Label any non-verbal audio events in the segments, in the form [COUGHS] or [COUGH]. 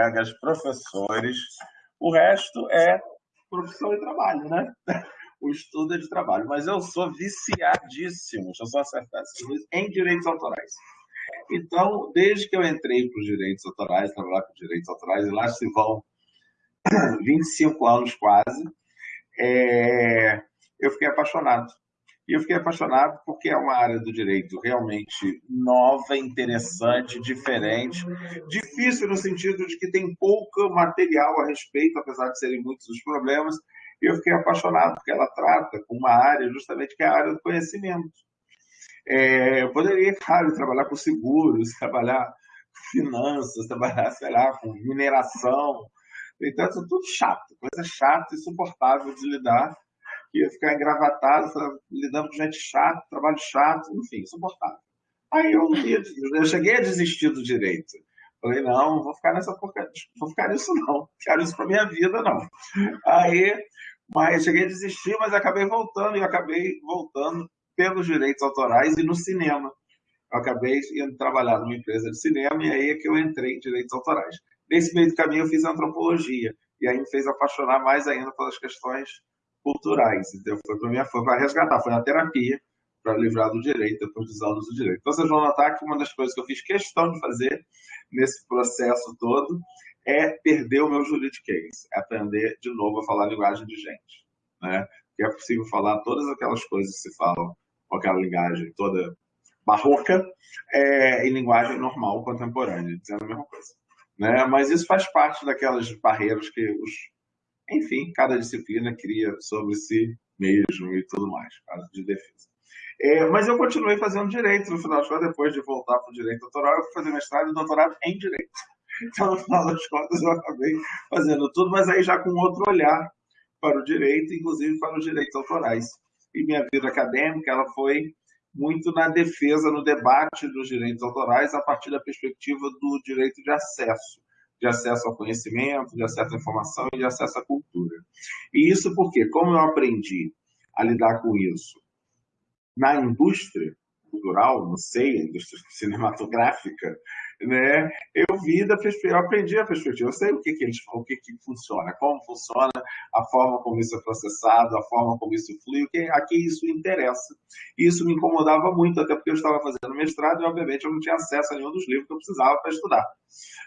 colegas, professores. O resto é profissão e trabalho, né? [LAUGHS] O estudo é de trabalho. Mas eu sou viciadíssimo, deixa eu só acertar em direitos autorais. Então, desde que eu entrei para os direitos autorais, trabalhar com direitos autorais, e lá se vão [COUGHS] 25 anos quase, é, eu fiquei apaixonado. E eu fiquei apaixonado porque é uma área do direito realmente nova, interessante, diferente, difícil no sentido de que tem pouco material a respeito, apesar de serem muitos os problemas. E eu fiquei apaixonado porque ela trata com uma área justamente que é a área do conhecimento. É, eu poderia, claro, trabalhar com seguros, [LAUGHS] trabalhar com finanças, trabalhar, sei lá, com mineração. Então, é tudo chato, coisa chata, insuportável de lidar que ia ficar engravatado, lidando com gente chata, trabalho chato, enfim, insuportável. Aí eu, eu cheguei a desistir do direito. Falei, não, vou ficar nessa não vou ficar nisso não quero isso para minha vida não. Aí, mas cheguei a desistir, mas acabei voltando e acabei voltando pelos direitos autorais e no cinema. Eu acabei indo trabalhar numa empresa de cinema e aí é que eu entrei em direitos autorais. Nesse meio do caminho eu fiz antropologia e aí me fez apaixonar mais ainda pelas questões culturais. Então, foi para minha foi para resgatar, foi na terapia para livrar do direito, depois dos anos do direito. Então, vocês vão notar que uma das coisas que eu fiz questão de fazer nesse processo todo é perder o meu juridiquês, é aprender de novo a falar a linguagem de gente. Né? Que é possível falar todas aquelas coisas que se falam com aquela linguagem toda barroca é, em linguagem normal, contemporânea, dizendo a mesma coisa. Né? Mas isso faz parte daquelas barreiras que os enfim, cada disciplina cria sobre si mesmo e tudo mais, caso de defesa. É, mas eu continuei fazendo direito, no final das contas, depois de voltar para o direito doutoral, eu fui fazer mestrado e doutorado em direito. [LAUGHS] Então, no final das contas, eu acabei fazendo tudo, mas aí já com outro olhar para o direito, inclusive para os direitos autorais. E minha vida acadêmica ela foi muito na defesa, no debate dos direitos autorais, a partir da perspectiva do direito de acesso de acesso ao conhecimento, de acesso à informação e de acesso à cultura. E isso porque, como eu aprendi a lidar com isso na indústria cultural, não sei, indústria [LAUGHS] cinematográfica, né? Eu vi da perspectiva, eu aprendi a perspectiva, eu sei o que que eles, o que que funciona, como funciona, a forma como isso é processado, a forma como isso flui, que isso interessa. E isso me incomodava muito, até porque eu estava fazendo mestrado e obviamente eu não tinha acesso a nenhum dos livros que eu precisava para estudar,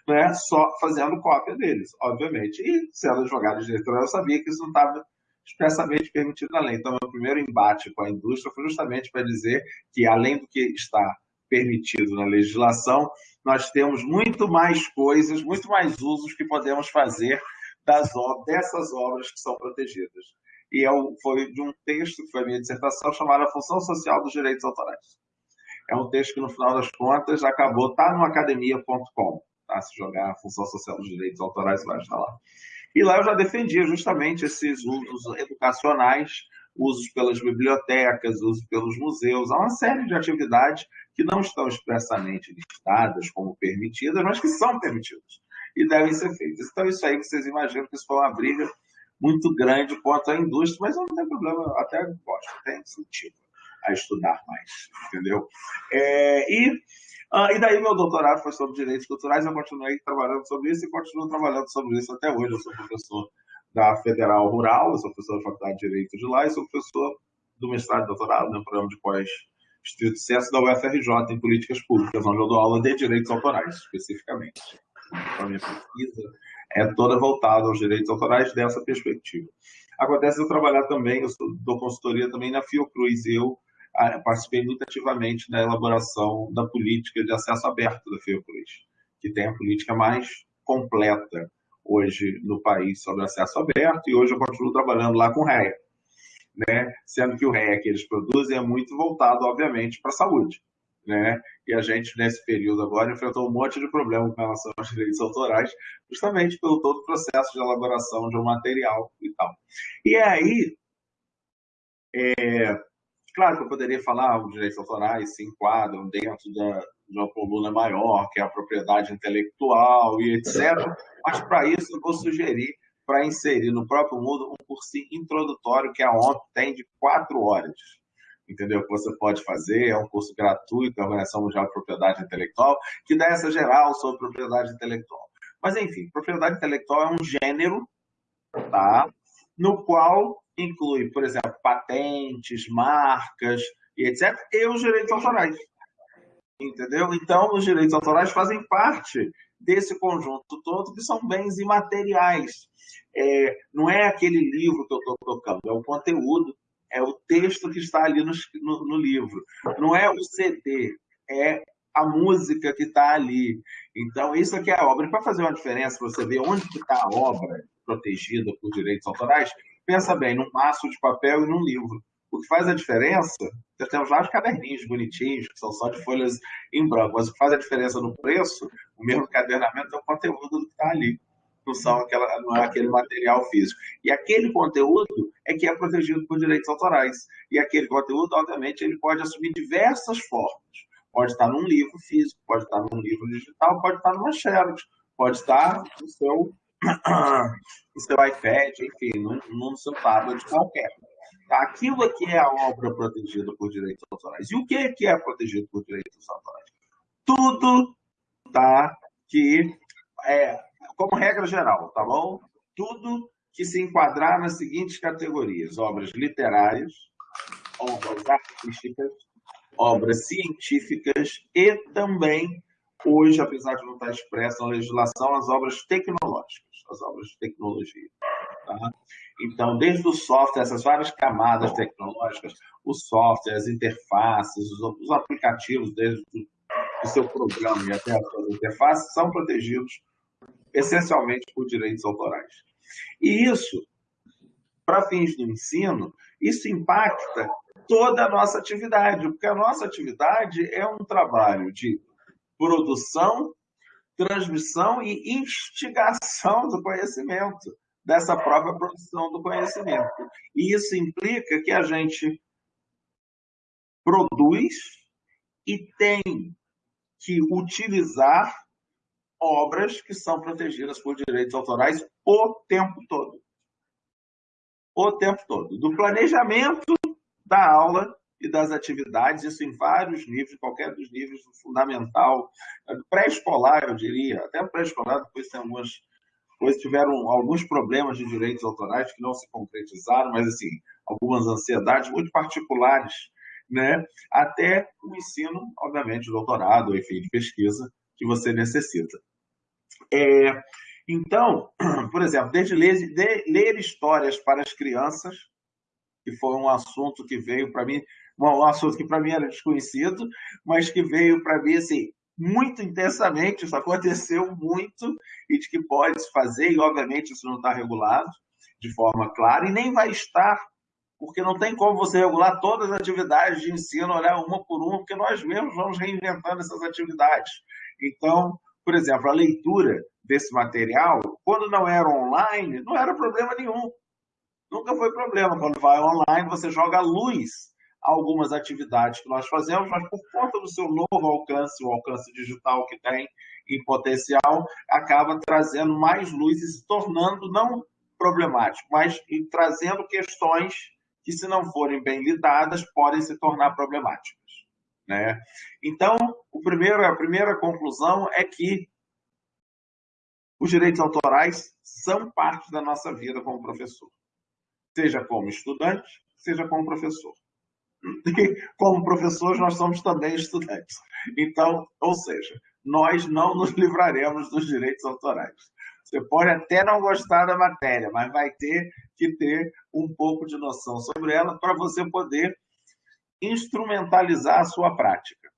né? Só fazendo cópia deles, obviamente. E sendo advogado de diretor, eu sabia que isso não estava expressamente permitido na lei. Então, meu primeiro embate com a indústria foi justamente para dizer que, além do que está permitido na legislação, nós temos muito mais coisas, muito mais usos que podemos fazer das dessas obras que são protegidas. E é foi de um texto que foi a minha dissertação chamada Função Social dos Direitos Autorais. É um texto que, no final das contas, acabou, tá no academia.com, tá? Se jogar a Função Social dos Direitos Autorais, vai estar lá. E lá eu já defendia justamente esses usos educacionais, usos pelas bibliotecas, usos pelos museus, há uma série de atividades que não estão expressamente listadas como permitidas, mas que são permitidas e devem ser feitas. Então, isso aí vocês imaginam que isso foi uma briga muito grande contra a indústria, mas não tem problema, até gosto, tem sentido a estudar mais, entendeu? É, e, ah, e daí meu doutorado foi sobre direitos culturais, eu continuei trabalhando sobre isso e continuo trabalhando sobre isso até hoje. Eu sou professor da Federal Rural, eu sou professor da Faculdade de Direito de lá e sou professor do mestrado e doutorado no programa de pós Estrito Sucesso da UFRJ em Políticas Públicas, onde eu dou aula de direitos autorais, especificamente. Então, a minha pesquisa é toda voltada aos direitos autorais dessa perspectiva. Acontece eu trabalhar também, eu dou consultoria também na Fiocruz, e eu ah, participei muito ativamente na elaboração da política de acesso aberto da Fiocruz, que tem a política mais completa hoje no país sobre acesso aberto, e hoje eu continuo trabalhando lá com o REA, né? sendo que o REA que eles produzem é muito voltado, obviamente, para a saúde. Né? E a gente, nesse período agora, enfrentou um monte de problemas com relação aos direitos autorais, justamente pelo todo o processo de elaboração de um material e tal. E aí, é, claro que eu poderia falar, os direitos autorais se enquadram dentro da, de uma coluna maior, que é a propriedade intelectual e etc. Mas, para isso, eu vou sugerir para inserir no próprio mundo um cursinho introdutório que a ONU tem de quatro horas. Entendeu? Que você pode fazer, é um curso gratuito da Organização Mundial de Propriedade Intelectual, que dá essa geral sobre propriedade intelectual. Mas, enfim, propriedade intelectual é um gênero, tá? no qual inclui, por exemplo, patentes, marcas e etc., e os direitos autorais. Entendeu? Então, os direitos autorais fazem parte desse conjunto todo, que são bens imateriais. É, não é aquele livro que eu estou tocando, é o conteúdo, é o texto que está ali no, no, no livro. Não é o CD, é a música que está ali. Então, isso aqui é a obra. para fazer uma diferença, para você ver onde está a obra protegida por direitos autorais, pensa bem, num maço de papel e num livro. O que faz a diferença, nós temos vários caderninhos bonitinhos, que são só de folhas em branco, mas o que faz a diferença no preço, o mesmo cadernamento, é o conteúdo do que está ali. Não, são aquela, não é aquele material físico. E aquele conteúdo é que é protegido por direitos autorais. E aquele conteúdo, obviamente, ele pode assumir diversas formas. Pode estar num livro físico, pode estar num livro digital, pode estar numa xerox, pode estar no seu, no seu iPad, enfim, no, no seu tablet qualquer. Aquilo aqui é a obra protegida por direitos autorais. E o que é, que é protegido por direitos autorais? Tudo tá, que é, como regra geral, tá bom? Tudo que se enquadrar nas seguintes categorias: obras literárias, obras artísticas, obras científicas e também, hoje, apesar de não estar expressa na legislação, as obras tecnológicas, as obras de tecnologia. Tá? Então, desde o software, essas várias camadas tecnológicas, o software, as interfaces, os, os aplicativos, desde o seu programa e até as suas interfaces, são protegidos essencialmente por direitos autorais. E isso, para fins do ensino, isso impacta toda a nossa atividade, porque a nossa atividade é um trabalho de produção, transmissão e instigação do conhecimento, dessa própria produção do conhecimento. E isso implica que a gente produz e tem que utilizar obras que são protegidas por direitos autorais o tempo todo. O tempo todo. Do planejamento da aula e das atividades, isso em vários níveis, qualquer dos níveis, do fundamental, pré-escolar, eu diria, até pré-escolar, depois tem algumas tiveram alguns problemas de direitos autorais que não se concretizaram, mas, assim, algumas ansiedades muito particulares, né? até o ensino, obviamente, doutorado, enfim, de pesquisa, que você necessita. É, então, [CLEARS THROAT] por exemplo, desde ler, de, ler histórias para as crianças, que foi um assunto que veio para mim, um assunto que para mim era desconhecido, mas que veio para mim assim, muito intensamente, isso aconteceu muito e de que pode se fazer, e obviamente isso não está regulado de forma clara, e nem vai estar, porque não tem como você regular todas as atividades de ensino, olhar uma por uma, porque nós mesmos vamos reinventando essas atividades. Então, por exemplo, a leitura desse material, quando não era online, não era problema nenhum. Nunca foi problema. Quando vai online, você joga luz a algumas atividades que nós fazemos, mas por conta do seu novo alcance, o alcance digital que tem em potencial, acaba trazendo mais luz e se tornando não problemático, mas trazendo questões que, se não forem bem lidadas, podem se tornar problemáticas. Né? Então, o primeiro, a primeira conclusão é que os direitos autorais são parte da nossa vida como professor, seja como estudante, seja como professor. [LAUGHS] E como professores, nós somos também estudantes. Então, ou seja, nós não nos livraremos dos direitos autorais. Você pode até não gostar da matéria, mas vai ter que ter um pouco de noção sobre ela para você poder instrumentalizar a sua prática,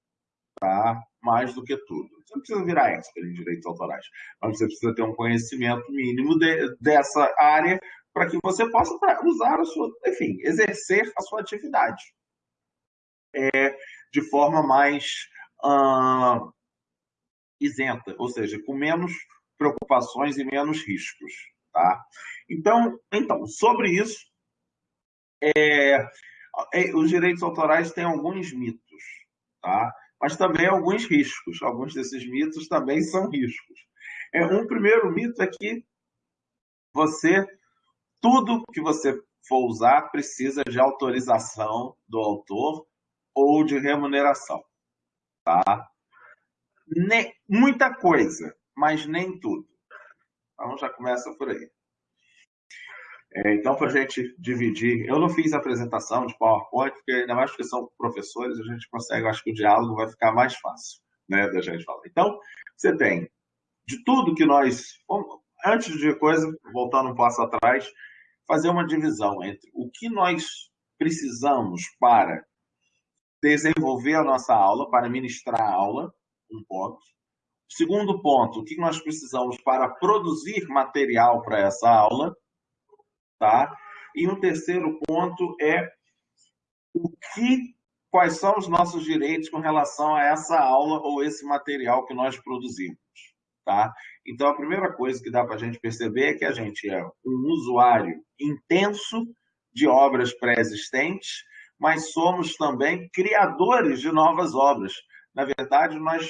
tá? Mais do que tudo. Você não precisa virar expert em direitos autorais, mas você precisa ter um conhecimento mínimo de, dessa área para que você possa usar a sua, enfim, exercer a sua atividade é, de forma mais uh, isenta, ou seja, com menos preocupações e menos riscos, tá? Então, então sobre isso, é, é, os direitos autorais têm alguns mitos, tá? Mas também alguns riscos. Alguns desses mitos também são riscos. É, um primeiro mito é que você, tudo que você for usar precisa de autorização do autor ou de remuneração, tá? Ne muita coisa, mas nem tudo. Então já começa por aí. É, então, para a gente dividir, eu não fiz apresentação de PowerPoint, porque ainda mais porque são professores, a gente consegue, acho que o diálogo vai ficar mais fácil, né, da gente falar. Então, você tem de tudo que nós, antes de coisa, voltando um passo atrás, fazer uma divisão entre o que nós precisamos para desenvolver a nossa aula, para ministrar a aula, um ponto. Segundo ponto, o que nós precisamos para produzir material para essa aula, tá? E um terceiro ponto é o que, quais são os nossos direitos com relação a essa aula ou esse material que nós produzimos, tá? Então, a primeira coisa que dá para a gente perceber é que a gente é um usuário intenso de obras pré-existentes, mas somos também criadores de novas obras. Na verdade, nós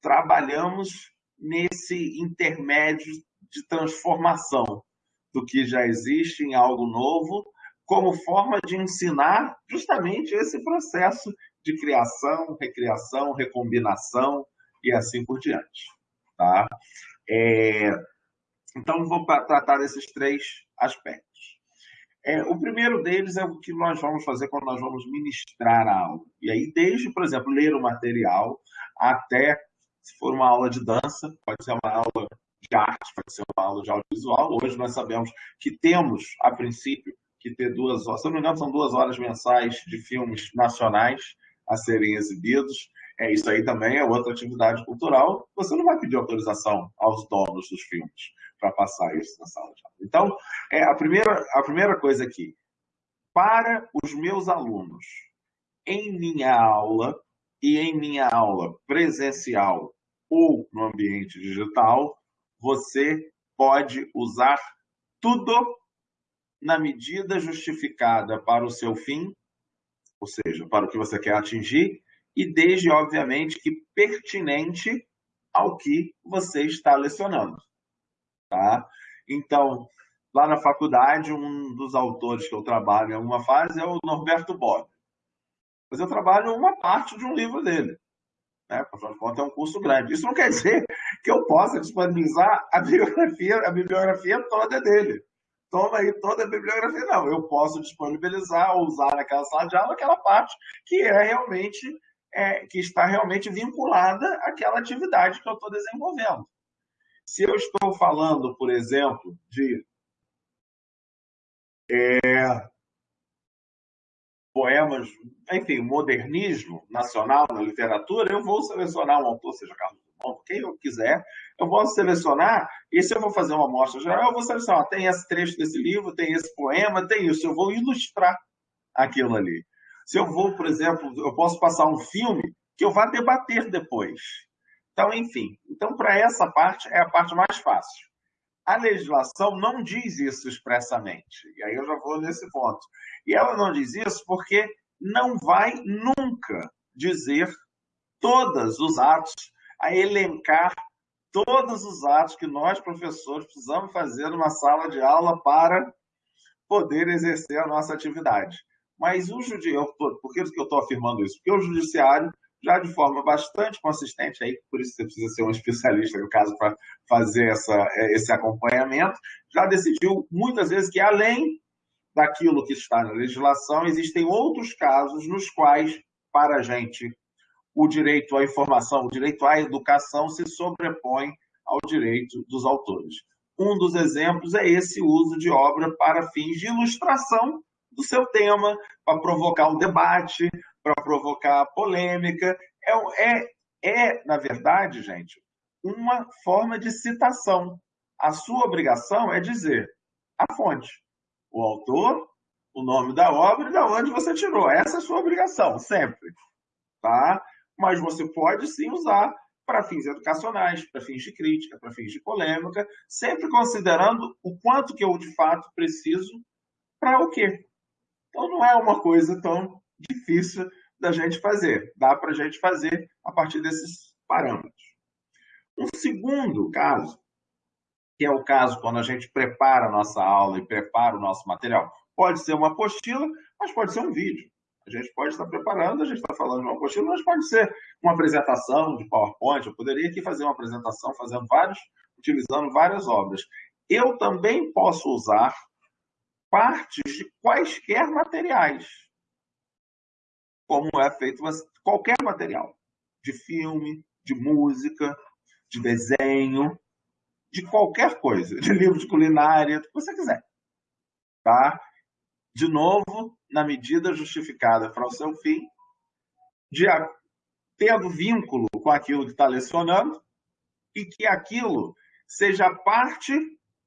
trabalhamos nesse intermédio de transformação do que já existe em algo novo, como forma de ensinar justamente esse processo de criação, recriação, recombinação e assim por diante. Tá? É... Então, vou tratar desses três aspectos. É, o primeiro deles é o que nós vamos fazer quando nós vamos ministrar a aula. E aí, desde, por exemplo, ler o material, até, se for uma aula de dança, pode ser uma aula de arte, pode ser uma aula de audiovisual. Hoje nós sabemos que temos, a princípio, que ter duas horas, se não me engano, são duas horas mensais de filmes nacionais a serem exibidos. É, isso aí também é outra atividade cultural. Você não vai pedir autorização aos donos dos filmes para passar isso na sala de aula. Então, é, a, primeira, a primeira coisa aqui, para os meus alunos, em minha aula e em minha aula presencial ou no ambiente digital, você pode usar tudo na medida justificada para o seu fim, ou seja, para o que você quer atingir, e desde, obviamente, que pertinente ao que você está lecionando. Tá? Então, lá na faculdade, um dos autores que eu trabalho em alguma fase é o Norberto Bob. Mas eu trabalho uma parte de um livro dele. Né? Afinal de contas, é um curso grande. Isso não quer dizer [LAUGHS] que eu possa disponibilizar a bibliografia, a bibliografia toda dele. Toma aí toda a bibliografia. Não, eu posso disponibilizar ou usar naquela sala de aula aquela parte que é realmente é, que está realmente vinculada àquela atividade que eu estou desenvolvendo. Se eu estou falando, por exemplo, de é, poemas, enfim, modernismo nacional na literatura, eu vou selecionar um autor, seja Carlos Drummond, quem eu quiser, eu vou selecionar, e se eu vou fazer uma amostra geral, eu vou selecionar, tem esse trecho desse livro, tem esse poema, tem isso, eu vou ilustrar aquilo ali. Se eu vou, por exemplo, eu posso passar um filme que eu vá debater depois. Então, enfim, então para essa parte é a parte mais fácil. A legislação não diz isso expressamente. E aí eu já vou nesse ponto. E ela não diz isso porque não vai nunca dizer todos os atos, a elencar todos os atos que nós, professores, precisamos fazer numa sala de aula para poder exercer a nossa atividade. Mas o judiciário, por que eu estou afirmando isso? Porque o judiciário já de forma bastante consistente, aí por isso você precisa ser um especialista, no caso, para fazer essa, é, esse acompanhamento, já decidiu muitas vezes que, além daquilo que está na legislação, existem outros casos nos quais, para a gente, o direito à informação, o direito à educação se sobrepõe ao direito dos autores. Um dos exemplos é esse uso de obra para fins de ilustração do seu tema, para provocar um debate, para provocar polêmica. É, é, é, na verdade, gente, uma forma de citação. A sua obrigação é dizer a fonte, o autor, o nome da obra e da onde você tirou. Essa é a sua obrigação, sempre. Tá? Mas você pode sim usar para fins educacionais, para fins de crítica, para fins de polêmica, sempre considerando o quanto que eu de fato preciso para o quê. Então não é uma coisa tão difícil da gente fazer. Dá para a gente fazer a partir desses parâmetros. Um segundo caso, que é o caso quando a gente prepara a nossa aula e prepara o nosso material, pode ser uma apostila, mas pode ser um vídeo. A gente pode estar preparando, a gente está falando de uma apostila, mas pode ser uma apresentação de PowerPoint. Eu poderia aqui fazer uma apresentação fazendo vários utilizando várias obras. Eu também posso usar partes de quaisquer materiais, como é feito qualquer material, de filme, de música, de desenho, de qualquer coisa, de livro de culinária, o que você quiser. Tá? De novo, na medida justificada para o seu fim, de tendo vínculo com aquilo que está lecionando e que aquilo seja parte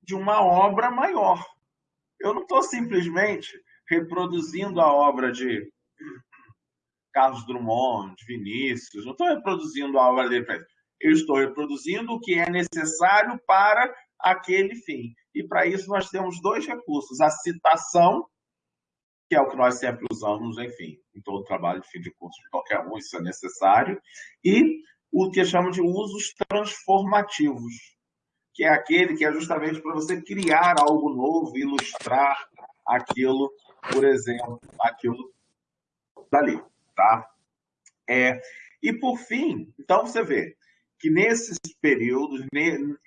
de uma obra maior. Eu não estou simplesmente reproduzindo a obra de Carlos Drummond, Vinícius, não estou reproduzindo a obra dele. Eu estou reproduzindo o que é necessário para aquele fim. E para isso nós temos dois recursos: a citação que é o que nós sempre usamos, enfim, em todo trabalho de fim de curso de qualquer um, isso é necessário, e o que chamamos de usos transformativos, que é aquele que é justamente para você criar algo novo, ilustrar aquilo, por exemplo, aquilo dali, tá? É, e por fim, então você vê que nesses períodos,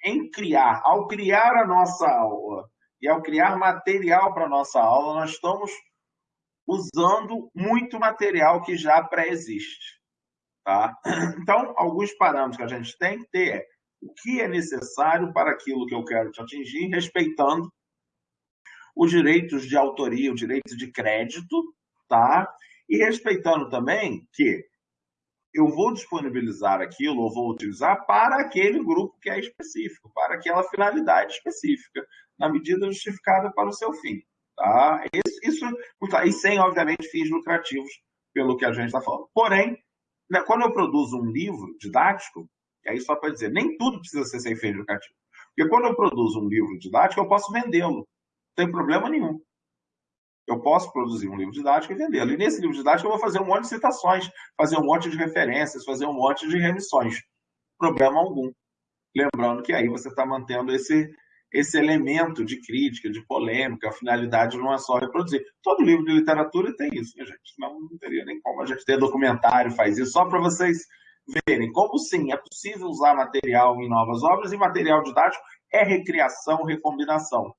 em criar, ao criar a nossa aula e ao criar material para a nossa aula, nós estamos usando muito material que já pré-existe. Tá? [CLEARS THROAT] Então, alguns parâmetros que a gente tem que ter é o que é necessário para aquilo que eu quero te atingir, respeitando os direitos de autoria, os direitos de crédito, tá? E respeitando também que eu vou disponibilizar aquilo ou vou utilizar para aquele grupo que é específico, para aquela finalidade específica, na medida justificada para o seu fim. Tá? Isso, isso, e sem, obviamente, fins lucrativos, pelo que a gente está falando. Porém, né, quando eu produzo um livro didático, e aí só para dizer, nem tudo precisa ser sem fins lucrativos. Porque quando eu produzo um livro didático, eu posso vendê-lo. Não tem problema nenhum. Eu posso produzir um livro didático e vendê-lo. E nesse livro didático eu vou fazer um monte de citações, fazer um monte de referências, fazer um monte de remissões. Problema algum. Lembrando que aí você está mantendo esse, esse elemento de crítica, de polêmica, a finalidade não é só reproduzir. Todo livro de literatura tem isso, né, gente? Não, não teria nem como a gente ter documentário, faz isso, só para vocês verem como sim, é possível usar material em novas obras e material didático é recriação, recombinação.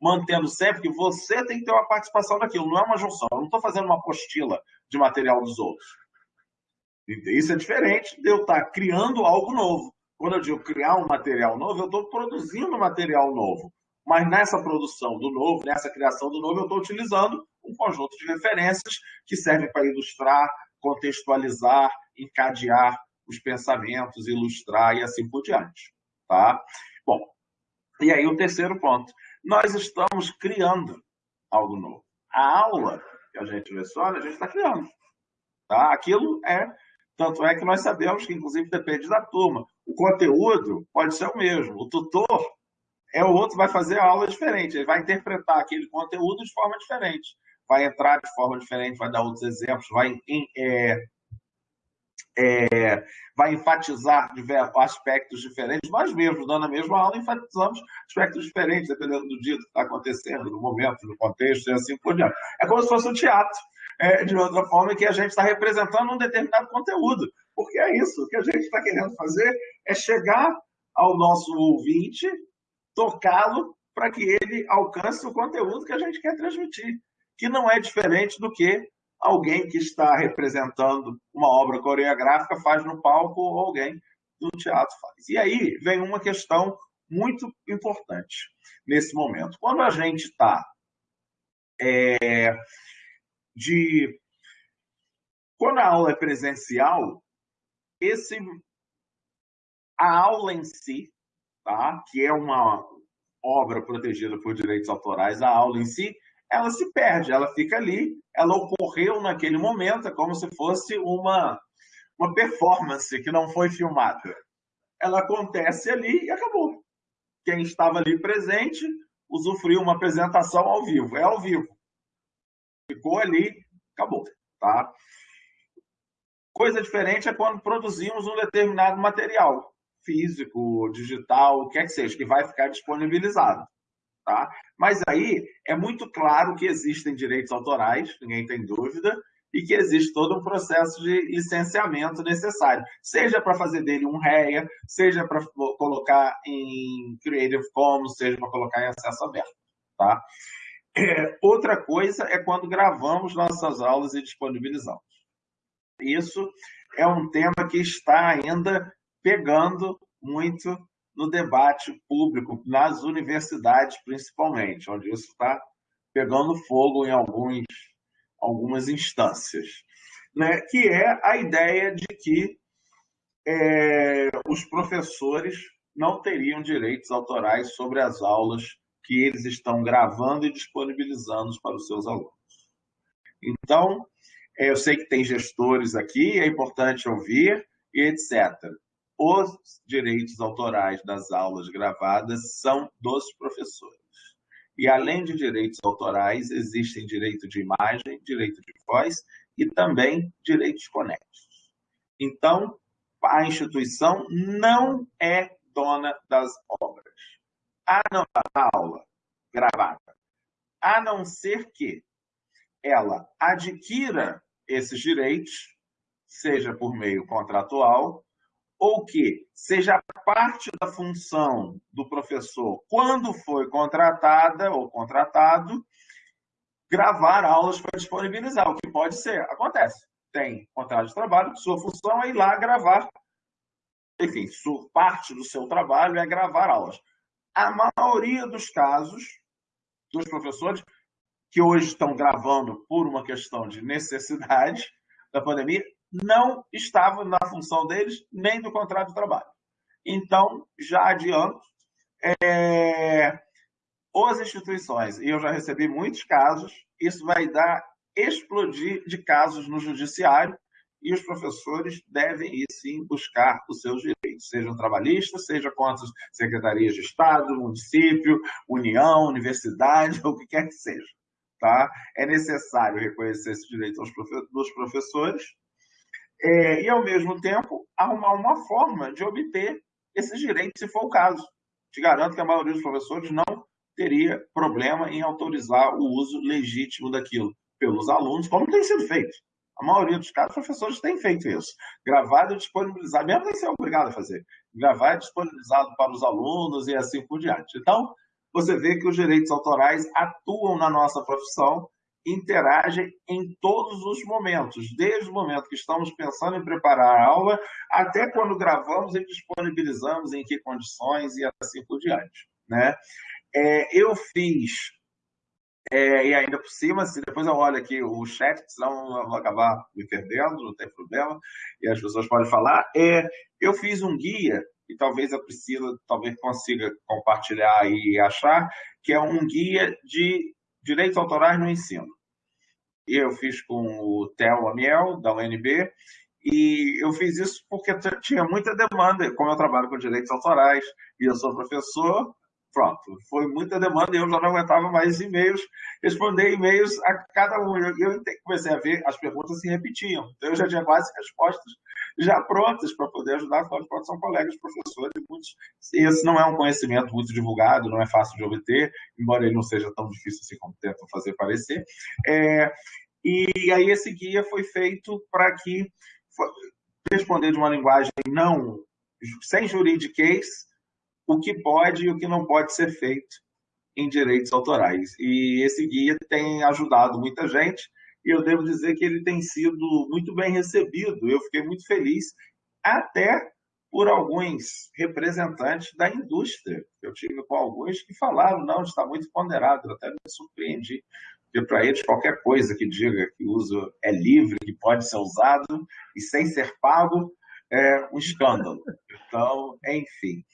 Mantendo sempre que você tem que ter uma participação naquilo, não é uma junção. Eu não estou fazendo uma apostila de material dos outros. Isso é diferente de eu estar criando algo novo. Quando eu digo criar um material novo, eu estou produzindo material novo. Mas nessa produção do novo, nessa criação do novo, eu estou utilizando um conjunto de referências que servem para ilustrar, contextualizar, encadear os pensamentos, ilustrar e assim por diante. Tá? Bom, e aí o terceiro ponto. Nós estamos criando algo novo. A aula que a gente leciona, a gente está criando. Tá? Aquilo é tanto é que nós sabemos que, inclusive, depende da turma. O conteúdo pode ser o mesmo. O tutor é o outro, vai fazer a aula diferente. Ele vai interpretar aquele conteúdo de forma diferente. Vai entrar de forma diferente, vai dar outros exemplos, vai, é, é, vai enfatizar aspectos diferentes. Nós mesmos, dando a mesma aula, enfatizamos aspectos diferentes, dependendo do dia que está acontecendo, do momento, do contexto e assim por diante. É como se fosse um teatro é, de outra forma, que a gente está representando um determinado conteúdo. Porque é isso, o que a gente está querendo fazer é chegar ao nosso ouvinte, tocá-lo para que ele alcance o conteúdo que a gente quer transmitir, que não é diferente do que alguém que está representando uma obra coreográfica faz no palco ou alguém do teatro faz. E aí vem uma questão muito importante nesse momento. Quando a gente está é, de quando a aula é presencial, esse a aula em si, tá? Que é uma obra protegida por direitos autorais, a aula em si, ela se perde, ela fica ali, ela ocorreu naquele momento, é como se fosse uma uma performance que não foi filmada. Ela acontece ali e acabou. Quem estava ali presente usufruiu uma apresentação ao vivo, é ao vivo. Ficou ali, acabou. Tá? Coisa diferente é quando produzimos um determinado material, físico, digital, o que é que seja, que vai ficar disponibilizado. Tá? Mas aí é muito claro que existem direitos autorais, ninguém tem dúvida, e que existe todo um processo de licenciamento necessário, seja para fazer dele um REA, seja para colocar em Creative Commons, seja para colocar em acesso aberto. Tá? É, outra coisa é quando gravamos nossas aulas e disponibilizamos. Isso é um tema que está ainda pegando muito no debate público, nas universidades principalmente, onde isso está pegando fogo em alguns, algumas instâncias, né? que é a ideia de que é, os professores não teriam direitos autorais sobre as aulas que eles estão gravando e disponibilizando para os seus alunos. Então, é, eu sei que tem gestores aqui, é importante ouvir, e etc. Os direitos autorais das aulas gravadas são dos professores. E além de direitos autorais, existem direito de imagem, direito de voz e também direitos conexos. Então, a instituição não é dona das obras. A não da aula gravada, a não ser que ela adquira esses direitos, seja por meio contratual, ou que seja parte da função do professor, quando foi contratada ou contratado, gravar aulas para disponibilizar, o que pode ser, acontece. Tem contrato de trabalho, sua função é ir lá gravar, enfim, sua, parte do seu trabalho é gravar aulas. A maioria dos casos dos professores que hoje estão gravando por uma questão de necessidade da pandemia, não estava na função deles nem do contrato de trabalho. Então, já adianto, é, as instituições, e eu já recebi muitos casos, isso vai dar explodir de casos no judiciário e os professores devem ir sim buscar os seus direitos, sejam trabalhistas, seja contra secretarias de Estado, município, União, universidade, ou [LAUGHS] o que quer que seja. Tá? É necessário reconhecer esse direito aos dos professores é, e, ao mesmo tempo, arrumar uma forma de obter esses direitos, se for o caso. Te garanto que a maioria dos professores não teria problema em autorizar o uso legítimo daquilo pelos alunos, como tem sido feito. A maioria dos casos, os professores têm feito isso. Gravado e disponibilizado, mesmo nem ser obrigado a fazer. Gravado e disponibilizado para os alunos e assim por diante. Então, você vê que os direitos autorais atuam na nossa profissão, interagem em todos os momentos, desde o momento que estamos pensando em preparar a aula, até quando gravamos e disponibilizamos, em que condições e assim por diante. Né? É, eu fiz, é, e ainda por cima, se depois eu olho aqui o chat, senão eu vou acabar me perdendo, não tem problema, e as pessoas podem falar, é, eu fiz um guia e talvez a Priscila talvez consiga compartilhar e achar, que é um guia de direitos autorais no ensino. Eu fiz com o Theo Amiel, da UNB, e eu fiz isso porque tinha muita demanda, como eu trabalho com direitos autorais e eu sou professor, pronto, foi muita demanda e eu já não aguentava mais e-mails, responder e-mails a cada um. Eu, eu comecei a ver as perguntas se repetiam, então eu já tinha quase respostas já prontas para poder ajudar, afinal de contas são colegas professores e muitos. Esse não é um conhecimento muito divulgado, não é fácil de obter, embora ele não seja tão difícil assim como tentam fazer parecer. É, e aí esse guia foi feito para que responder de uma linguagem não sem juridiquês o que pode e o que não pode ser feito em direitos autorais. E esse guia tem ajudado muita gente e eu devo dizer que ele tem sido muito bem recebido. Eu fiquei muito feliz, até por alguns representantes da indústria. Eu tive com alguns que falaram, não, está muito ponderado, eu até me surpreendi, porque para eles qualquer coisa que diga que o uso é livre, que pode ser usado e sem ser pago, é um escândalo. Então, enfim.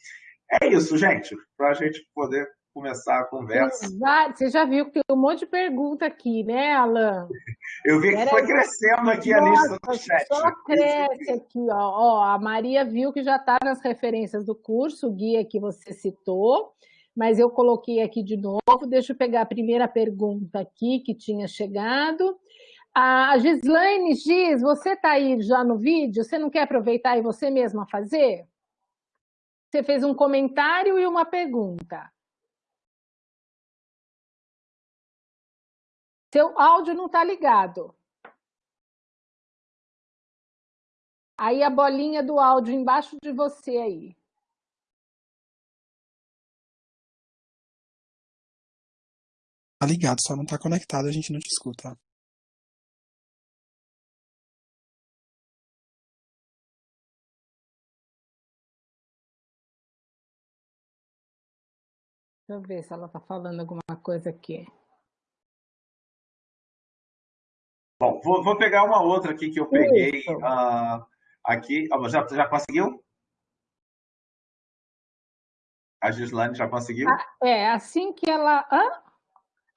É isso, gente, para a gente poder começar a conversa. Você já viu que tem um monte de pergunta aqui, né, Alan? Eu vi que Era... foi crescendo aqui Nossa, a lista do chat. Só cresce aqui, ó. ó. A Maria viu que já está nas referências do curso, o guia que você citou, mas eu coloquei aqui de novo. Deixa eu pegar a primeira pergunta aqui que tinha chegado. A Gislaine Giz, você está aí já no vídeo? Você não quer aproveitar e você mesma fazer? Você fez um comentário e uma pergunta. Seu áudio não está ligado. Aí a bolinha do áudio embaixo de você aí. Tá ligado, só não tá conectado, a gente não te escuta. Deixa eu ver se ela tá falando alguma coisa aqui. Bom, vou, vou pegar uma outra aqui que eu peguei uh, aqui. já, já conseguiu? A Gislane já conseguiu? Ah, é, assim que ela... Hã?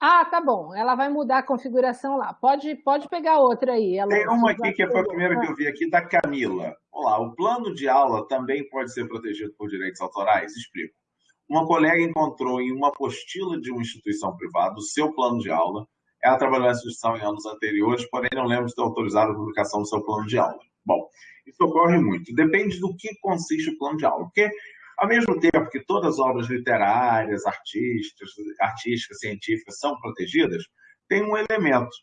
Ah, tá bom. Ela vai mudar a configuração lá. Pode, pode pegar outra aí. Ela Tem uma aqui que foi a primeira que eu vi aqui, da Camila. Olá, o plano de aula também pode ser protegido por direitos autorais? Explico. Uma colega encontrou em uma apostila de uma instituição privada o seu plano de aula. Ela trabalhou na instituição em anos anteriores, porém não lembro de ter autorizado a publicação do seu plano de aula. Bom, isso ocorre muito. Depende do que consiste o plano de aula. Porque ao mesmo tempo que todas as obras literárias, artísticas, artísticas científicas são protegidas, tem um elemento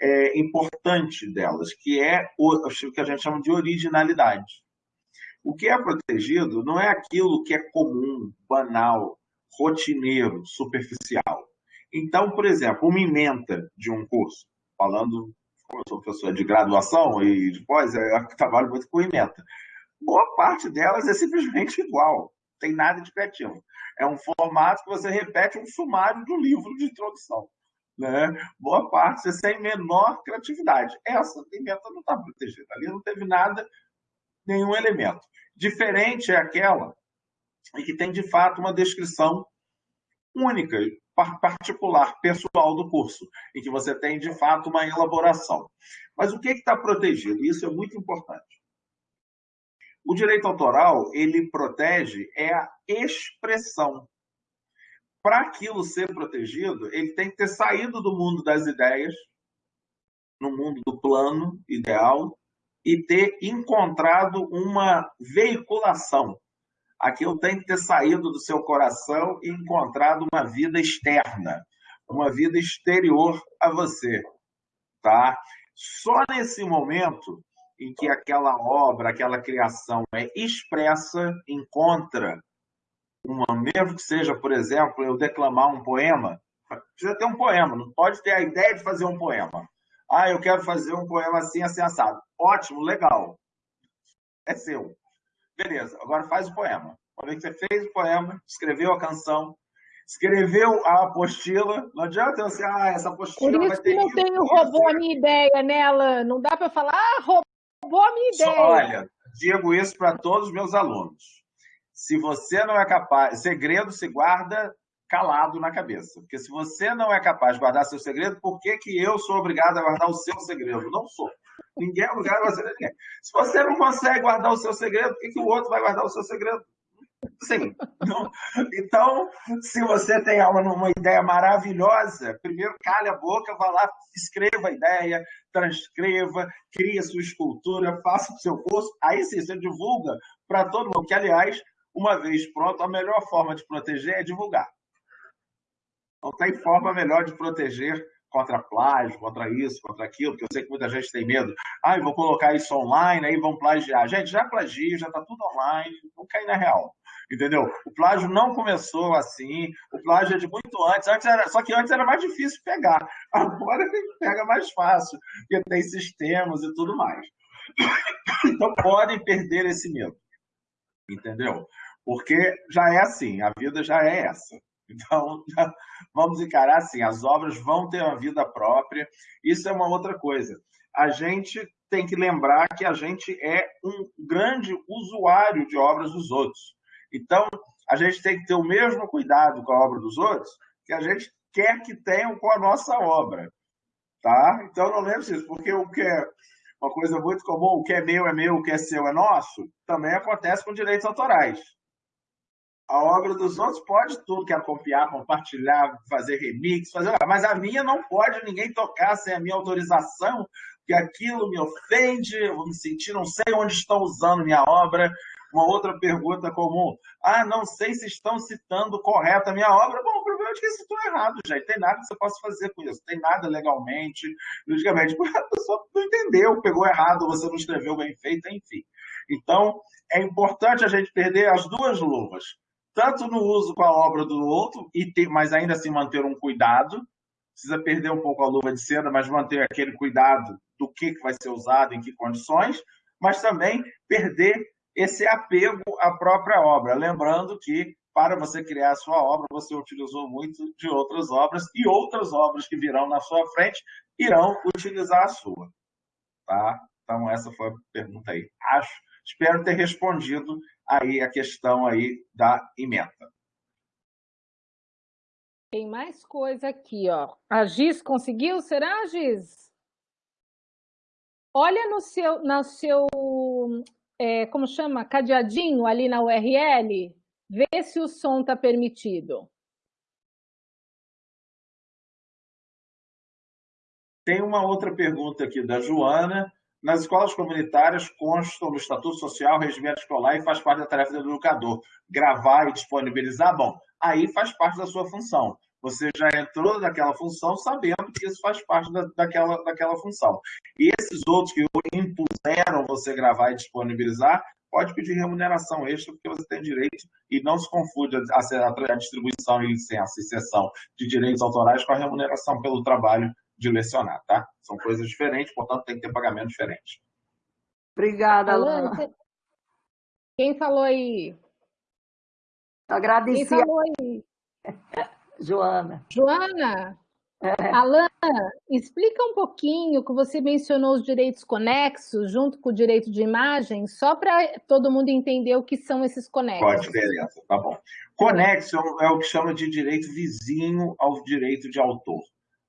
é, importante delas, que é o, o que a gente chama de originalidade. O que é protegido não é aquilo que é comum, banal, rotineiro, superficial. Então, por exemplo, uma ementa de um curso, falando, eu sou professor de graduação e depois eu trabalho muito com ementa boa parte delas é simplesmente igual, tem nada de criativo. É um formato que você repete um sumário do livro de introdução. Né? Boa parte tem menor criatividade. Essa pimenta não está protegida, ali não teve nada, nenhum elemento. Diferente é aquela e que tem de fato uma descrição única, particular, pessoal do curso, em que você tem de fato uma elaboração. Mas o que está protegido? Isso é muito importante. O direito autoral, ele protege é a expressão. Para aquilo ser protegido, ele tem que ter saído do mundo das ideias, no mundo do plano ideal, e ter encontrado uma veiculação. Aquilo tem que ter saído do seu coração e encontrado uma vida externa, uma vida exterior a você. Tá? Só nesse momento em que aquela obra, aquela criação é expressa, encontra uma, mesmo que seja, por exemplo, eu declamar um poema, precisa ter um poema, não pode ter a ideia de fazer um poema. Ah, eu quero fazer um poema assim, assim, assado. Ótimo, legal. É seu. Beleza, agora faz o poema. Vez que você fez o poema, escreveu a canção, escreveu a apostila, não adianta você, ah, essa apostila Por isso que não tem o robô a minha ideia nela, não dá para falar, ah, Boa minha ideia. Olha, digo isso para todos os meus alunos. Se você não é capaz, segredo se guarda calado na cabeça. Porque se você não é capaz de guardar seu segredo, por que, que eu sou obrigado a guardar o seu segredo? Não sou. Ninguém é obrigado a guardar ninguém. Se você não consegue guardar o seu segredo, por que, que o outro vai guardar o seu segredo? Sim. Então, se você tem uma ideia maravilhosa, primeiro cale a boca, vá lá, escreva a ideia, transcreva, crie a sua escultura, faça o seu curso, aí sim você divulga para todo mundo, que aliás, uma vez pronto, a melhor forma de proteger é divulgar. Não tem forma melhor de proteger contra plágio, contra isso, contra aquilo, porque eu sei que muita gente tem medo. Ah, vou colocar isso online, aí vão plagiar. Gente, já plagio, já está tudo online, não cai na real. Entendeu? O plágio não começou assim, o plágio é de muito antes, antes era, só que antes era mais difícil pegar. [LAUGHS] Agora pega mais fácil, porque tem sistemas e tudo mais. [COUGHS] Então podem perder esse medo. Entendeu? Porque já é assim, a vida já é essa. Então, [LAUGHS] vamos encarar assim: as obras vão ter uma vida própria. Isso é uma outra coisa. A gente tem que lembrar que a gente é um grande usuário de obras dos outros. Então, a gente tem que ter o mesmo cuidado com a obra dos outros que a gente quer que tenham com a nossa obra. Tá? Então, não lembre disso, porque o que é uma coisa muito comum, o que é meu é meu, o que é seu é nosso, também acontece com direitos autorais. A obra dos outros pode tudo, quer copiar, compartilhar, fazer remix, fazer, mas a minha não pode ninguém tocar sem a minha autorização, que aquilo me ofende, eu vou me sentir, não sei onde estão usando minha obra. Uma outra pergunta comum, ah, não sei se estão citando correta a minha obra. Bom, o problema é que citou errado, gente. Tem nada que você possa fazer com isso. Tem nada legalmente, juridicamente, porque [LAUGHS] a pessoa não entendeu, pegou errado, você não escreveu bem feito, enfim. Então, é importante a gente perder as duas luvas, tanto no uso com a obra do outro, e ter, mas ainda assim manter um cuidado, precisa perder um pouco a luva de seda, mas manter aquele cuidado do que vai ser usado, em que condições, mas também perder esse apego à própria obra. Lembrando que, para você criar a sua obra, você utilizou muito de outras obras, e outras obras que virão na sua frente irão utilizar a sua. Tá? Então, essa foi a pergunta aí. Acho, espero ter respondido aí a questão aí da emenda. Tem mais coisa aqui, ó. A Giz conseguiu? Será, Giz? Olha no seu, no seu é, como chama, cadeadinho ali na URL, vê se o som está permitido. Tem uma outra pergunta aqui da Joana. Nas escolas comunitárias constam no Estatuto Social, regimento escolar e faz parte da tarefa do educador. Gravar e disponibilizar, bom, aí faz parte da sua função. Você já entrou naquela função sabendo que isso faz parte da, daquela, daquela função. E esses outros que impuseram você gravar e disponibilizar, pode pedir remuneração extra, porque você tem direito, e não se confunde a, a distribuição e licença e cessão de direitos autorais com a remuneração pelo trabalho de lecionar, tá? São coisas diferentes, portanto, tem que ter pagamento diferente. Obrigada, Alana. Quem falou aí? Agradeci. Quem falou aí? [LAUGHS] Joana. Joana, é. Alana, explica um pouquinho que você mencionou os direitos conexos junto com o direito de imagem, só para todo mundo entender o que são esses conexos. Qual a diferença? Tá bom. Conexo é o que chama de direito vizinho ao direito de autor.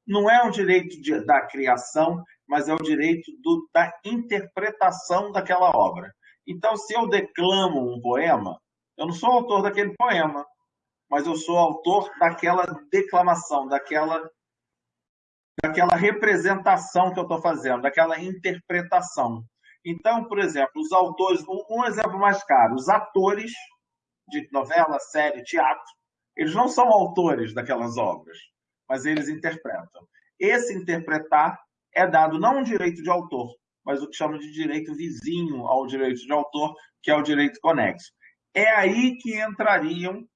Não é um direito de, da criação, mas é o direito do, da interpretação daquela obra. Então, se eu declamo um poema, eu não sou autor daquele poema, mas eu sou autor daquela declamação, daquela, daquela representação que eu estou fazendo, daquela interpretação. Então, por exemplo, os autores, um exemplo mais caro, os atores de novela, série, teatro, eles não são autores daquelas obras, mas eles interpretam. Esse interpretar é dado não um direito de autor, mas o que chama de direito vizinho ao direito de autor, que é o direito conexo. É aí que entrariam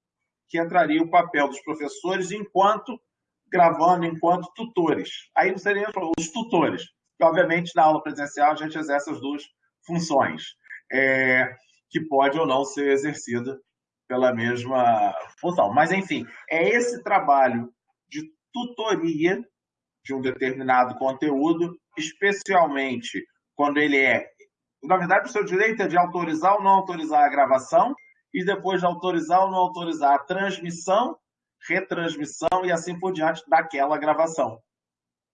que entraria o papel dos professores enquanto gravando, enquanto tutores. Aí não seriam os tutores, que obviamente na aula presencial a gente exerce as duas funções, é, que pode ou não ser exercida pela mesma função. Mas, enfim, é esse trabalho de tutoria de um determinado conteúdo, especialmente quando ele é. Na verdade, o seu direito é de autorizar ou não autorizar a gravação, e depois de autorizar ou não autorizar a transmissão, retransmissão e assim por diante daquela gravação.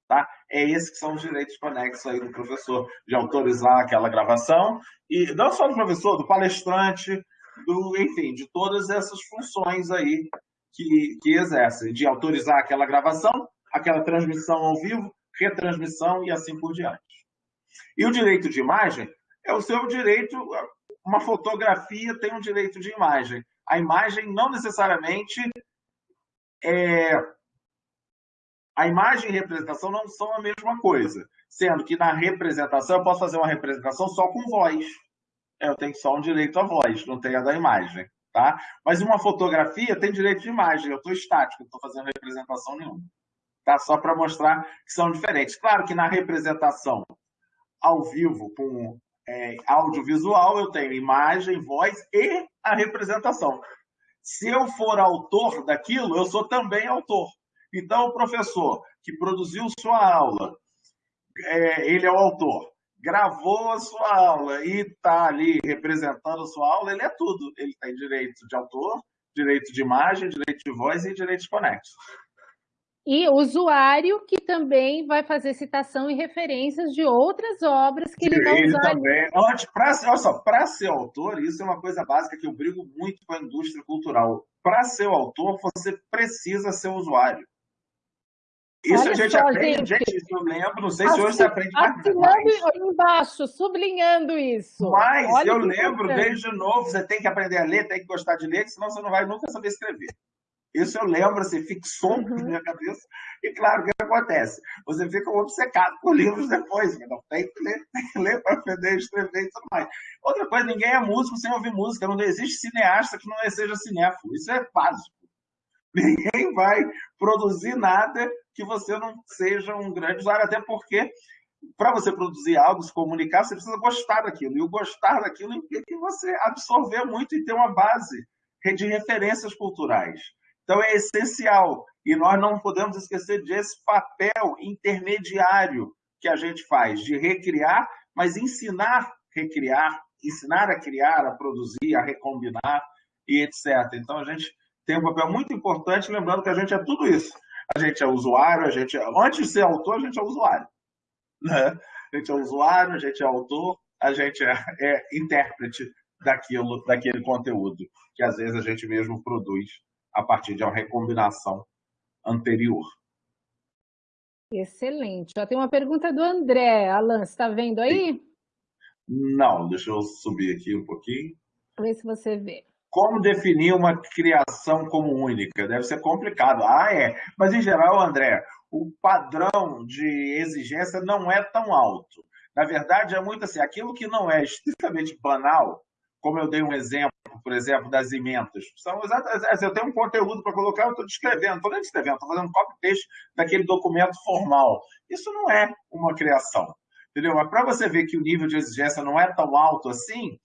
Tá? É esses que são os direitos conexos aí do professor, de autorizar aquela gravação, e não só do professor, do palestrante, do, enfim, de todas essas funções aí que, que exercem, de autorizar aquela gravação, aquela transmissão ao vivo, retransmissão e assim por diante. E o direito de imagem é o seu direito uma fotografia tem um direito de imagem. A imagem não necessariamente é... A imagem e representação não são a mesma coisa. Sendo que na representação eu posso fazer uma representação só com voz. Eu tenho só um direito à voz, não tenho a da imagem. Tá? Mas uma fotografia tem direito de imagem. Eu estou estático, não estou fazendo representação nenhuma. Tá? Só para mostrar que são diferentes. Claro que na representação ao vivo, com é, audiovisual, eu tenho imagem, voz e a representação. Se eu for autor daquilo, eu sou também autor. Então, o professor que produziu sua aula, é, ele é o autor, gravou a sua aula e está ali representando a sua aula, ele é tudo. Ele tem direito de autor, direito de imagem, direito de voz e direitos conexos. E usuário que também vai fazer citação e referências de outras obras que ele não ele também. olha só, para ser autor, isso é uma coisa básica que eu brigo muito com a indústria cultural. Para ser autor, você precisa ser usuário. Isso Olha a gente só, aprende, gente, gente, isso eu lembro, não sei se hoje você aprende mais. Assinando embaixo, sublinhando isso. Mas Olha eu lembro, desde novo, você tem que aprender a ler, tem que gostar de ler, senão você não vai nunca saber escrever. Isso eu lembro, assim, fixou uhum. na minha cabeça. E claro, o que acontece? Você fica obcecado por livros depois. Não tem que ler, [LAUGHS] tem que ler para aprender, escrever e tudo mais. Outra coisa, ninguém é músico sem ouvir música. Não existe cineasta que não seja cinéfilo. Isso é básico. Ninguém vai produzir nada que você não seja um grande usuário, até porque para você produzir algo, se comunicar, você precisa gostar daquilo. E o gostar daquilo implica você absorver muito e ter uma base de referências culturais. Então é essencial. E nós não podemos esquecer desse papel intermediário que a gente faz, de recriar, mas ensinar recriar, ensinar a criar, a produzir, a recombinar e etc. Então a gente tem um papel muito importante, lembrando que a gente é tudo isso. A gente é usuário, a gente é... antes de ser autor, a gente é usuário. Né? A gente é usuário, a gente é autor, a gente é, é intérprete daquilo, daquele conteúdo que às vezes a gente mesmo produz a partir de uma recombinação anterior. Excelente. Já tem uma pergunta do André. Alan, você está vendo aí? Não, deixa eu subir aqui um pouquinho. Vê se você vê. Como definir uma criação como única? Deve ser complicado. Ah, é. Mas, em geral, André, o padrão de exigência não é tão alto. Na verdade, é muito assim, aquilo que não é estritamente banal, como eu dei um exemplo, por exemplo, das emendas. São exatamente, eu tenho um conteúdo para colocar, eu estou descrevendo, estou nem descrevendo, estou fazendo copy-paste daquele documento formal. Isso não é uma criação. Entendeu? Mas para você ver que o nível de exigência não é tão alto assim,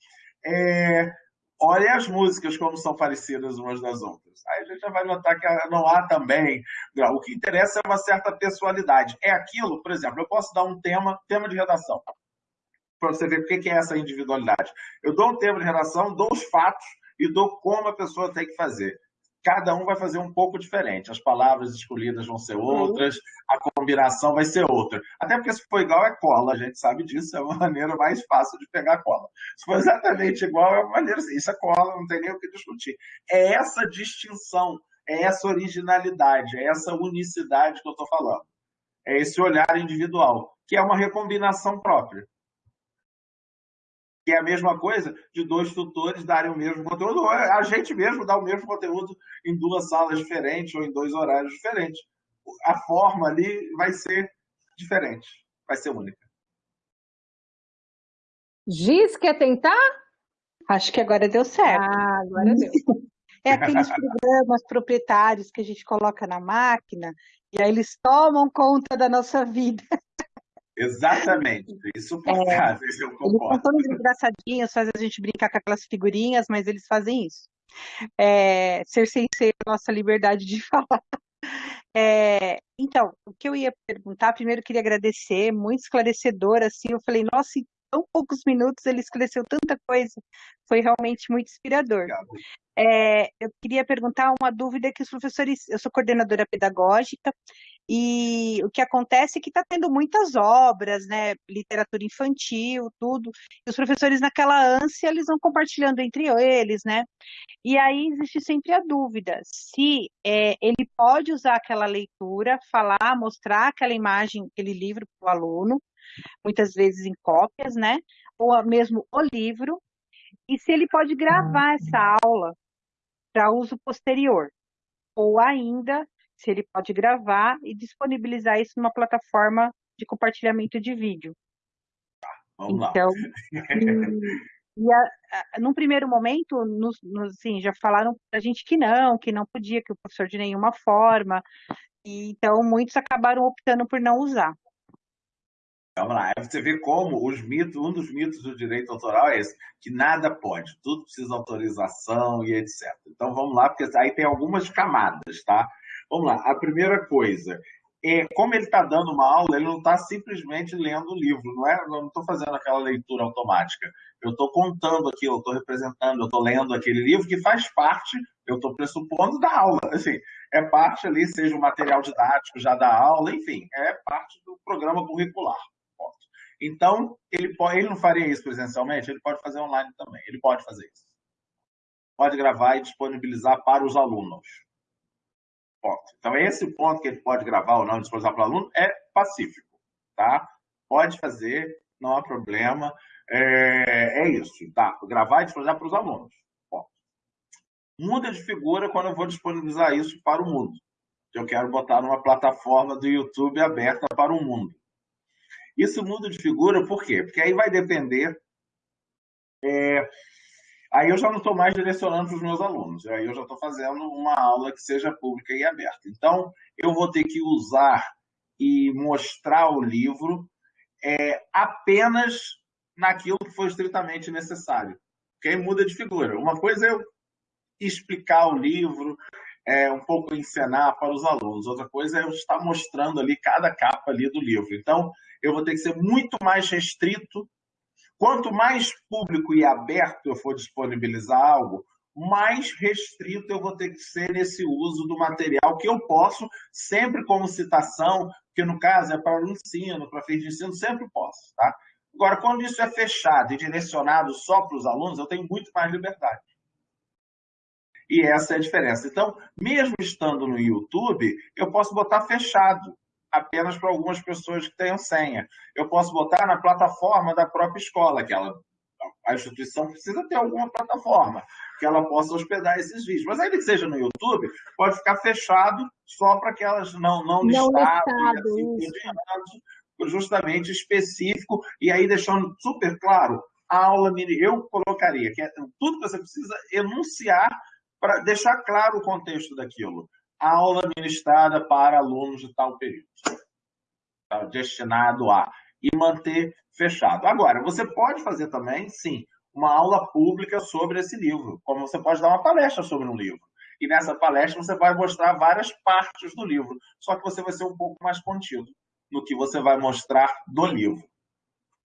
é, olhe as músicas como são parecidas umas das outras. Aí a gente já vai notar que não há também. O que interessa é uma certa pessoalidade. É aquilo, por exemplo, eu posso dar um tema, tema de redação para você ver o que é essa individualidade. Eu dou um tema de redação, dou os fatos e dou como a pessoa tem que fazer. Cada um vai fazer um pouco diferente. As palavras escolhidas vão ser outras, a combinação vai ser outra. Até porque se for igual é cola, a gente sabe disso, é uma maneira mais fácil de pegar cola. Se for exatamente igual, é uma maneira assim, isso é cola, não tem nem o que discutir. É essa distinção, é essa originalidade, é essa unicidade que eu estou falando. É esse olhar individual, que é uma recombinação própria que é a mesma coisa de dois tutores darem o mesmo conteúdo, ou a gente mesmo dá o mesmo conteúdo em duas salas diferentes ou em dois horários diferentes. A forma ali vai ser diferente, vai ser única. Giz, quer tentar? Acho que agora deu certo. Ah, agora deu. [LAUGHS] É aqueles programas proprietários que a gente coloca na máquina e aí eles tomam conta da nossa vida. Exatamente, insuportável, é, eu concordo. Eles são todos engraçadinhos, faz a gente brincar com aquelas figurinhas, mas eles fazem isso. É, ser sensei é a nossa liberdade de [LAUGHS] falar. É, então, o que eu ia perguntar, primeiro eu queria agradecer, muito esclarecedor, assim, eu falei, nossa, em tão poucos minutos ele esclareceu tanta coisa, foi realmente muito inspirador. É, eu queria perguntar uma dúvida que os professores, eu sou coordenadora pedagógica, e o que acontece é que está tendo muitas obras, né, literatura infantil, tudo, e os professores naquela ânsia, eles vão compartilhando entre eles, né, e aí existe sempre a dúvida se é, ele pode usar aquela leitura, falar, mostrar aquela imagem, aquele livro para o aluno, muitas vezes em cópias, né, ou mesmo o livro, e se ele pode gravar essa aula para uso posterior, ou ainda se ele pode gravar e disponibilizar isso numa plataforma de compartilhamento de vídeo. Vamos então, lá. [LAUGHS] e, e a, a, num primeiro momento, nos, nos, assim, já falaram para a gente que não, que não podia, que o professor de nenhuma forma, e, então muitos acabaram optando por não usar. Vamos lá, você vê como os mitos, um dos mitos do direito autoral é esse, que nada pode, tudo precisa de autorização e etc. Então vamos lá, porque aí tem algumas camadas, tá? Vamos lá, a primeira coisa, é, como ele está dando uma aula, ele não está simplesmente lendo o livro, não é? Eu não estou fazendo aquela leitura automática. Eu estou contando aqui, eu estou representando, eu estou lendo aquele livro que faz parte, eu estou pressupondo da aula. [LAUGHS] Assim, é parte ali, seja o material didático já da aula, enfim, é parte do programa curricular. Então, ele, pode, ele não faria isso presencialmente, ele pode fazer online também, ele pode fazer isso. Pode gravar e disponibilizar para os alunos. Ponto. Então, esse ponto que ele pode gravar ou não disponibilizar para o aluno é pacífico, tá? Pode fazer, não há problema. É, é isso, tá? Gravar e disponibilizar para os alunos. Ponto. muda de figura quando eu vou disponibilizar isso para o mundo. Eu quero botar numa plataforma do YouTube aberta para o mundo. Isso muda de figura por quê? Porque aí vai depender. É, aí eu já não estou mais direcionando para os meus alunos, aí eu já estou fazendo uma aula que seja pública e aberta. Então, eu vou ter que usar e mostrar o livro é, apenas naquilo que for estritamente necessário. Aí muda de figura. Uma coisa é eu explicar o livro, é, um pouco encenar para os alunos. Outra coisa é eu estar mostrando ali cada capa ali do livro. Então, eu vou ter que ser muito mais restrito. Quanto mais público e aberto eu for disponibilizar algo, mais restrito eu vou ter que ser nesse uso do material que eu posso, sempre como citação, que no caso é para o ensino, para fins de ensino, sempre posso. Tá? Agora, quando isso é fechado e direcionado só para os alunos, eu tenho muito mais liberdade. E essa é a diferença. Então, mesmo estando no YouTube, eu posso botar fechado apenas para algumas pessoas que tenham senha. Eu posso botar na plataforma da própria escola, que ela, a instituição precisa ter alguma plataforma que ela possa hospedar esses vídeos. Mas ainda que seja no YouTube, pode ficar fechado só para aquelas não, não, não listadas, assim, justamente específico, e aí deixando super claro, a aula eu colocaria que é tudo que você precisa enunciar para deixar claro o contexto daquilo aula ministrada para alunos de tal período, tá? destinado a, e manter fechado. Agora, você pode fazer também, sim, uma aula pública sobre esse livro, como você pode dar uma palestra sobre um livro. E nessa palestra você vai mostrar várias partes do livro, só que você vai ser um pouco mais contido no que você vai mostrar do livro.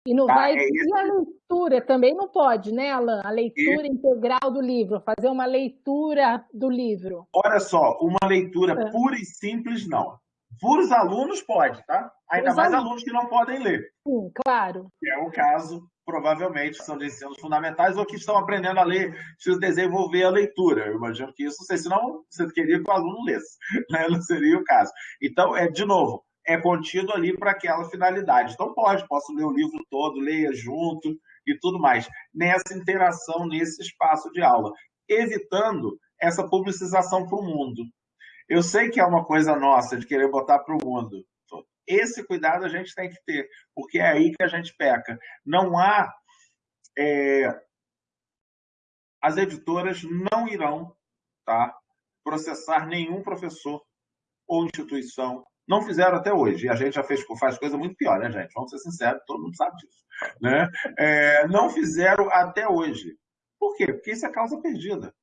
E não tá? vai. É e a leitura também não pode, né, Alan? A leitura e... integral do livro, fazer uma leitura do livro. Olha só, uma leitura é. pura e simples, não. Para os alunos pode, tá? Ainda mais alunos. alunos que não podem ler. Sim, claro. Que é o caso, provavelmente, são de ensinos fundamentais ou que estão aprendendo a ler, precisam desenvolver a leitura. Eu imagino que isso, não sei, senão você queria que o aluno lesse, [LAUGHS] né? não seria o caso. Então, é de novo, é contido ali para aquela finalidade. Então pode, posso ler o livro todo, leia junto e tudo mais, nessa interação, nesse espaço de aula, evitando essa publicização para o mundo. Eu sei que é uma coisa nossa de querer botar para o mundo. Esse cuidado a gente tem que ter, porque é aí que a gente peca. Não há. É... As editoras não irão tá, processar nenhum professor ou instituição não fizeram até hoje. E a gente já fez, faz coisa muito pior, né, gente? Vamos ser sinceros, todo mundo sabe disso. Né? É, não fizeram até hoje. Por quê? Porque isso é causa perdida.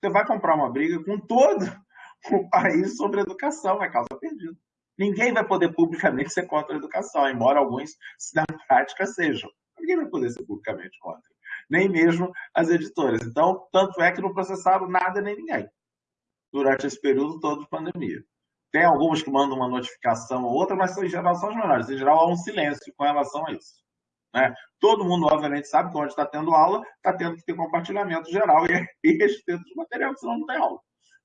Você vai comprar uma briga com todo [LAUGHS] o país sobre educação, é causa perdida. Ninguém vai poder publicamente ser contra a educação, embora alguns na prática sejam. Ninguém vai poder ser publicamente contra. Nem mesmo as editoras. Então, tanto é que não processaram nada nem ninguém durante esse período todo de pandemia. Tem algumas que mandam uma notificação ou outra, mas em geral são as menores. Em geral há um silêncio com relação a isso. Né? Todo mundo, obviamente, sabe que onde está tendo aula, está tendo que ter compartilhamento geral e, [LAUGHS] e restrito de material, senão não tem aula.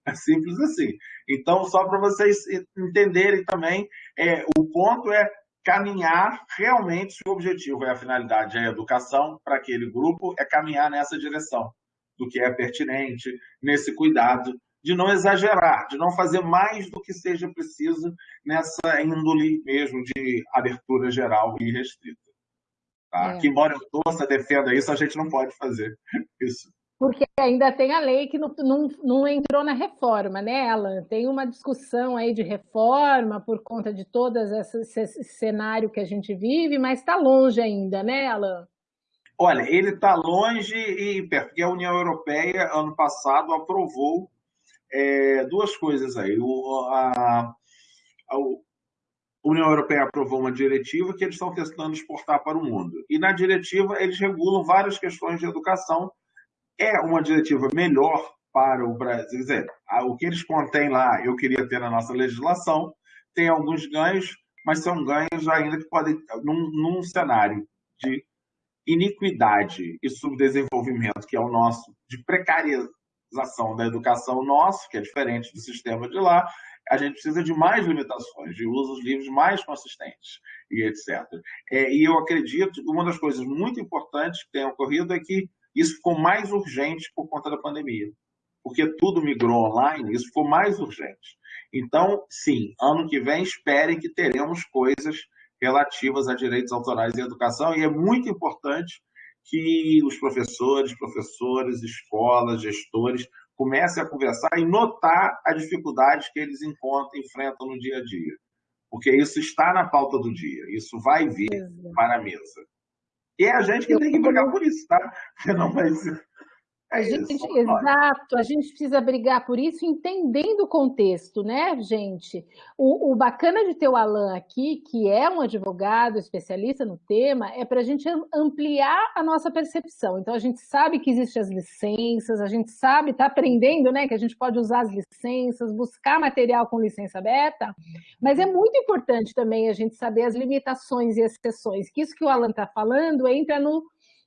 É simples assim. Então, só para vocês entenderem também, é, o ponto é caminhar realmente, se o objetivo é a finalidade, é a educação para aquele grupo, é caminhar nessa direção do que é pertinente, nesse cuidado de não exagerar, de não fazer mais do que seja preciso nessa índole mesmo de abertura geral e restrita. Tá? É. Que, embora eu torça, defenda isso, a gente não pode fazer isso. Porque ainda tem a lei que não, não, não entrou na reforma, né, Alan? Tem uma discussão aí de reforma por conta de todo esse cenário que a gente vive, mas está longe ainda, né, Alan? Olha, ele está longe e perto, porque a União Europeia, ano passado, aprovou é, duas coisas aí. O, a, a, União Europeia aprovou uma diretiva que eles estão tentando exportar para o mundo. E na diretiva eles regulam várias questões de educação. É uma diretiva melhor para o Brasil. Quer dizer, o que eles contêm lá, eu queria ter na nossa legislação. Tem alguns ganhos, mas são ganhos ainda que podem, num, num cenário de iniquidade e subdesenvolvimento, que é o nosso, de precariedade da educação nosso, que é diferente do sistema de lá, a gente precisa de mais limitações, de usos livres mais consistentes e etc. É, e eu acredito que uma das coisas muito importantes que tem ocorrido é que isso ficou mais urgente por conta da pandemia. porque tudo migrou online, isso ficou mais urgente. Então, sim, ano que vem esperem que teremos coisas relativas a direitos autorais e educação, e é muito importante que os professores, professoras, escolas, gestores comecem a conversar e notar as dificuldades que eles encontram, enfrentam no dia a dia. Porque isso está na pauta do dia, isso vai vir para a mesa. E é a gente que tem que brigar por isso, tá? Porque [LAUGHS] não vai ser. É a gente, exato, a gente precisa brigar por isso entendendo o contexto, né, gente? O, o, bacana de ter o Alan aqui, que é um advogado especialista no tema, é para a gente ampliar a nossa percepção. Então, a gente sabe que existem as licenças, a gente sabe, está aprendendo, né, que a gente pode usar as licenças, buscar material com licença aberta, mas é muito importante também a gente saber as limitações e exceções, que isso que o Alan está falando entra no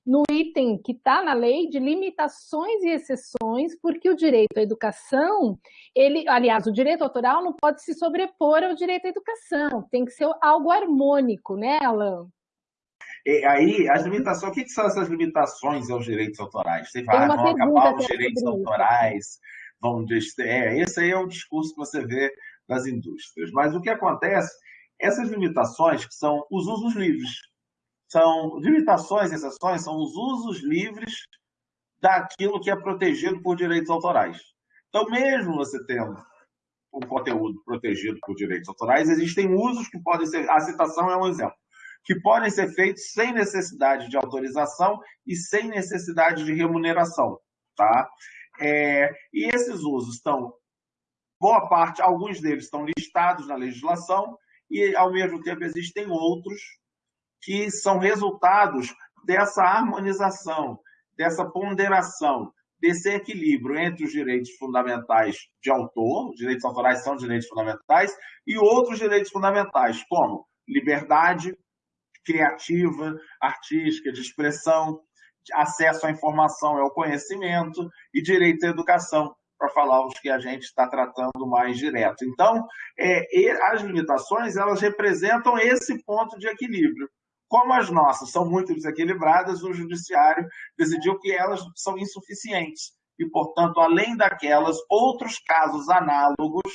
no item que está na lei de limitações e exceções, porque o direito à educação, ele, aliás, o direito autoral não pode se sobrepor ao direito à educação, tem que ser algo harmônico, né, Alan? E aí, as limitações, o que, são essas limitações aos direitos autorais? Você vai, vão acabar os direitos autorais, vão é, esse aí é o discurso que você vê das indústrias. Mas o que acontece, essas limitações que são os usos livres, são limitações e exceções, são os usos livres daquilo que é protegido por direitos autorais. Então, mesmo você tendo um conteúdo protegido por direitos autorais, existem usos que podem ser, a citação é um exemplo, que podem ser feitos sem necessidade de autorização e sem necessidade de remuneração, tá? É, e esses usos estão, boa parte, alguns deles estão listados na legislação e, ao mesmo tempo, existem outros que são resultados dessa harmonização, dessa ponderação, desse equilíbrio entre os direitos fundamentais de autor, os direitos autorais são direitos fundamentais, e outros direitos fundamentais, como liberdade criativa, artística, de expressão, acesso à informação e ao conhecimento e direito à educação, para falar os que a gente está tratando mais direto. Então, é, as limitações elas representam esse ponto de equilíbrio. Como as nossas são muito desequilibradas, o judiciário decidiu que elas são insuficientes e, portanto, além daquelas, outros casos análogos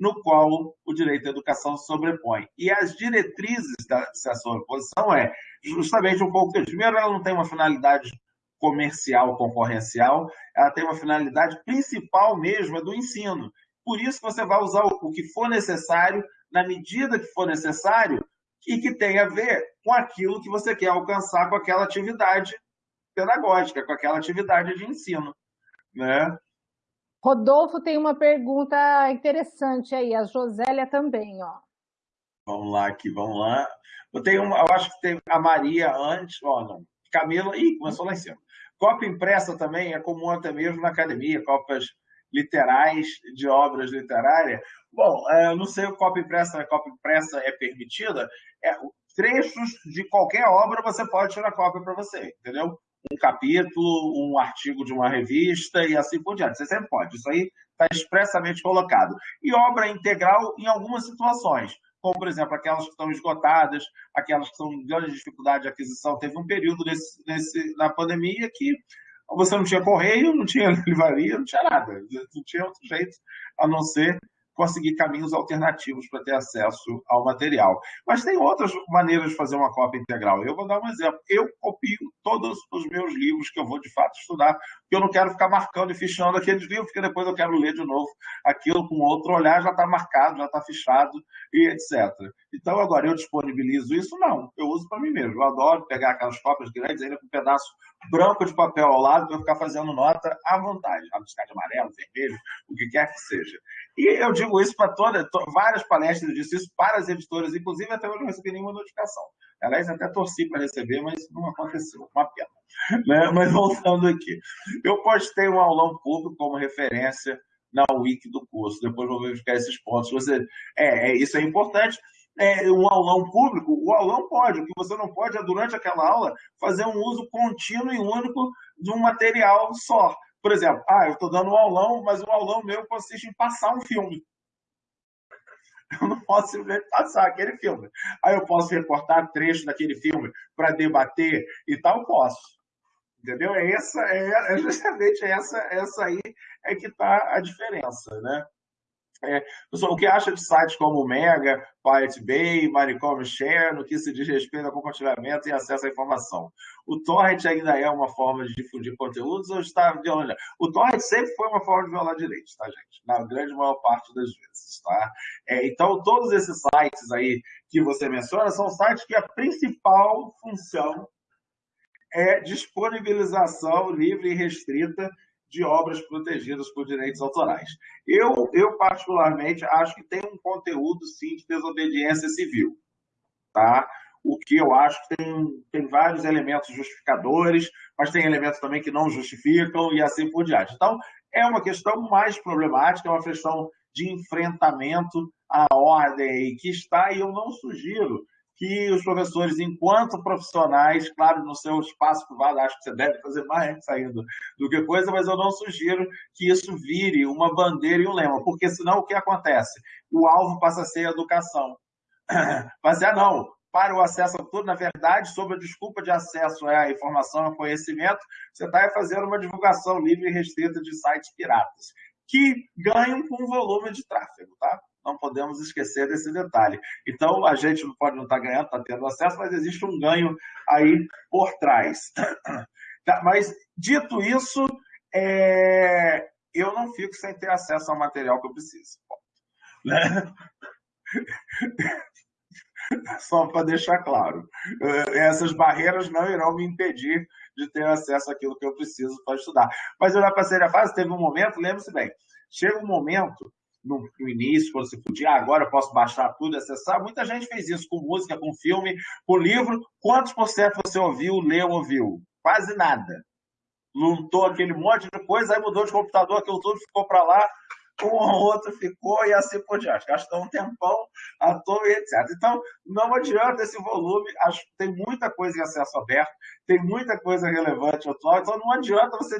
no qual o direito à educação se sobrepõe. E as diretrizes dessa sobreposição é justamente um pouco Primeiro, ela não tem uma finalidade comercial, concorrencial, ela tem uma finalidade principal mesmo, é do ensino. Por isso você vai usar o que for necessário, na medida que for necessário, e que tem a ver com aquilo que você quer alcançar com aquela atividade pedagógica, com aquela atividade de ensino. Né? Rodolfo tem uma pergunta interessante aí, a Josélia também, ó. Vamos lá aqui, vamos lá. Eu tenho uma, eu acho que tem a Maria antes, ó, não. Camila, ih, começou lá em cima. Cópia impressa também é comum até mesmo na academia, cópias literais de obras literárias. Bom, é, eu não sei o impressa, a impressa é permitida. É, trechos de qualquer obra você pode tirar cópia para você, entendeu? Um capítulo, um artigo de uma revista e assim por diante. Você sempre pode. Isso aí está expressamente colocado. E obra integral em algumas situações, como, por exemplo, aquelas que estão esgotadas, aquelas que estão em grande dificuldade de aquisição. Teve um período nesse, nesse, na pandemia que você não tinha correio, não tinha [LAUGHS] livraria, não tinha nada. Não tinha outro jeito a não ser conseguir caminhos alternativos para ter acesso ao material. Mas tem outras maneiras de fazer uma cópia integral. Eu vou dar um exemplo. Eu copio todos os meus livros que eu vou de fato estudar, porque eu não quero ficar marcando e fichando aqueles livros, porque depois eu quero ler de novo aquilo com outro olhar, já está marcado, já está fichado e etc. Então, agora, eu disponibilizo isso? Não. Eu uso para mim mesmo. Eu adoro pegar aquelas cópias grandes, ainda com um pedaço branco de papel ao lado, para ficar fazendo nota à vontade. Rabiscar de amarelo, vermelho, o que quer que seja. E eu digo isso para toda, to, várias palestras, eu disse isso para as editoras, inclusive até hoje não recebi nenhuma notificação. Aliás, até torci para receber, mas não aconteceu, uma pena. [LAUGHS] Né? Mas voltando aqui, eu postei um aulão público como referência na wiki do curso, depois vou verificar esses pontos. Você, é, é isso é importante. É, um aulão público, o aulão pode, o que você não pode é, durante aquela aula, fazer um uso contínuo e único de um material só. Por exemplo, ah, eu estou dando um aulão, mas o aulão meu consiste em passar um filme. [LAUGHS] Eu não posso simplesmente passar aquele filme. Aí eu posso reportar trechos daquele filme para debater e tal, posso. Entendeu? É, essa, é, é justamente essa, essa aí é que está a diferença, né? É, pessoal, o que acha de sites como Mega, Pirate Bay, Maricom Share, no que se diz respeito ao compartilhamento e acesso à informação? O torrent ainda é uma forma de difundir conteúdos ou está violando? O torrent sempre foi uma forma de violar direitos, tá, gente? Na grande maior parte das vezes, tá? É, então, todos esses sites aí que você menciona são sites que a principal função é disponibilização livre e restrita de obras protegidas por direitos autorais. Eu, eu particularmente, acho que tem um conteúdo, sim, de desobediência civil. Tá? O que eu acho que tem, tem vários elementos justificadores, mas tem elementos também que não justificam e assim por diante. Então, é uma questão mais problemática, é uma questão de enfrentamento à ordem que está, e eu não sugiro que os professores, enquanto profissionais, claro, no seu espaço privado, acho que você deve fazer mais saindo do que coisa, mas eu não sugiro que isso vire uma bandeira e um lema, porque senão o que acontece? O alvo passa a ser a educação. [CLEARS THROAT] Mas é não, para o acesso a tudo, na verdade, sob a desculpa de acesso à informação ao conhecimento, você está fazendo uma divulgação livre e restrita de sites piratas, que ganham com volume de tráfego, tá? Não podemos esquecer desse detalhe. Então, a gente não pode não estar tá ganhando, está tendo acesso, mas existe um ganho aí por trás. [CLEARS THROAT] Tá, mas, dito isso, é... eu não fico sem ter acesso ao material que eu preciso. Né? [LAUGHS] Só para deixar claro. É, essas barreiras não irão me impedir de ter acesso àquilo que eu preciso para estudar. Mas eu já passei a fase, teve um momento, lembre-se bem, chega um momento no, início, quando você podia, ah, agora eu posso baixar tudo, acessar. Muita gente fez isso com música, com filme, com livro. Quantos por cento você ouviu, leu, ouviu? Quase nada. Lutou aquele monte de coisa, aí mudou de computador, aquilo tudo ficou para lá, um ou outro ficou e assim por diante. Gastou um tempão à toa e etc. Então, não adianta esse volume, acho tem muita coisa em acesso aberto, tem muita coisa relevante atual, então não adianta você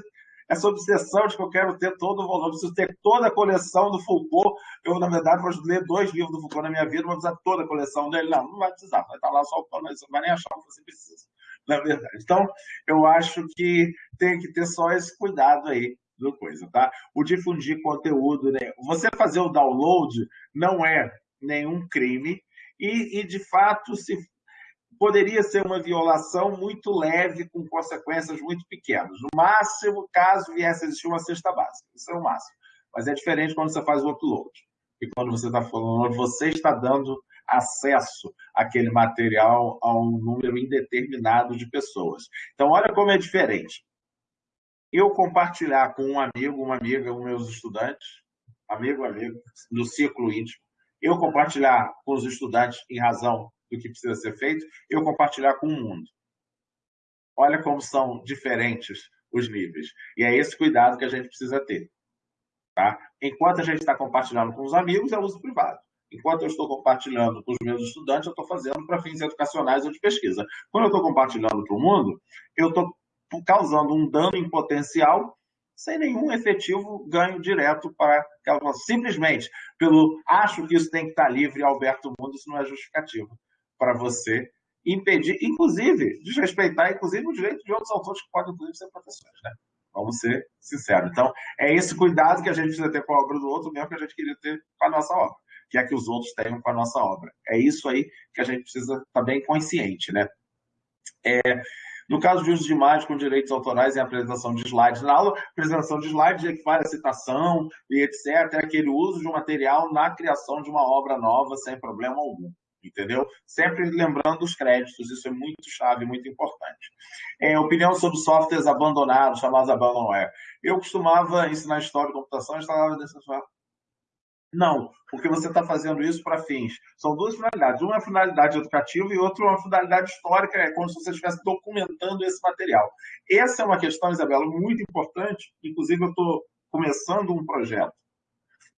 essa obsessão de que eu quero ter todo o volume, preciso ter toda a coleção do Foucault. Eu, na verdade, vou ler dois livros do Foucault na minha vida, vou precisar toda a coleção dele. Não, não vai precisar, vai estar lá só o pano, você não vai nem achar o que você precisa, na verdade. Então, eu acho que tem que ter só esse cuidado aí do coisa, tá? O difundir conteúdo, né? Você fazer o download não é nenhum crime, e, e de fato, se poderia ser uma violação muito leve, com consequências muito pequenas. No máximo, caso viesse a existir uma cesta básica. Isso é o máximo. Mas é diferente quando você faz o upload. E quando você está falando, você está dando acesso àquele material a um número indeterminado de pessoas. Então, olha como é diferente. Eu compartilhar com um amigo, uma amiga, os meus estudantes, amigo, amigo, no ciclo íntimo, eu compartilhar com os estudantes em razão do que precisa ser feito, eu compartilhar com o mundo. Olha como são diferentes os níveis. E é esse cuidado que a gente precisa ter. Tá? Enquanto a gente está compartilhando com os amigos, é uso privado. Enquanto eu estou compartilhando com os meus estudantes, eu estou fazendo para fins educacionais ou de pesquisa. Quando eu estou compartilhando para o mundo, eu estou causando um dano em potencial sem nenhum efetivo ganho direto para simplesmente pelo acho que isso tem que estar livre Alberto Mundo, isso não é justificativo para você impedir, inclusive, desrespeitar, inclusive, o direito de outros autores que podem, inclusive, ser professores, né? Vamos ser sinceros. Então, é esse cuidado que a gente precisa ter com a obra do outro, mesmo que a gente queria ter com a nossa obra, que é que os outros tenham com a nossa obra. É isso aí que a gente precisa estar bem consciente, né? É, no caso de uso de imagem com direitos autorais em apresentação de slides na aula, apresentação de slides equivale a citação e etc. É aquele uso de um material na criação de uma obra nova sem problema algum entendeu? Sempre lembrando os créditos, isso é muito chave, muito importante. É, opinião sobre softwares abandonados, chamados abandonware. Eu costumava ensinar história de computação instalava desse software. Não, porque você está fazendo isso para fins. São duas finalidades. Uma é a finalidade educativa e outra é uma finalidade histórica, é como se você estivesse documentando esse material. Essa é uma questão, Isabela, muito importante. Inclusive, eu estou começando um projeto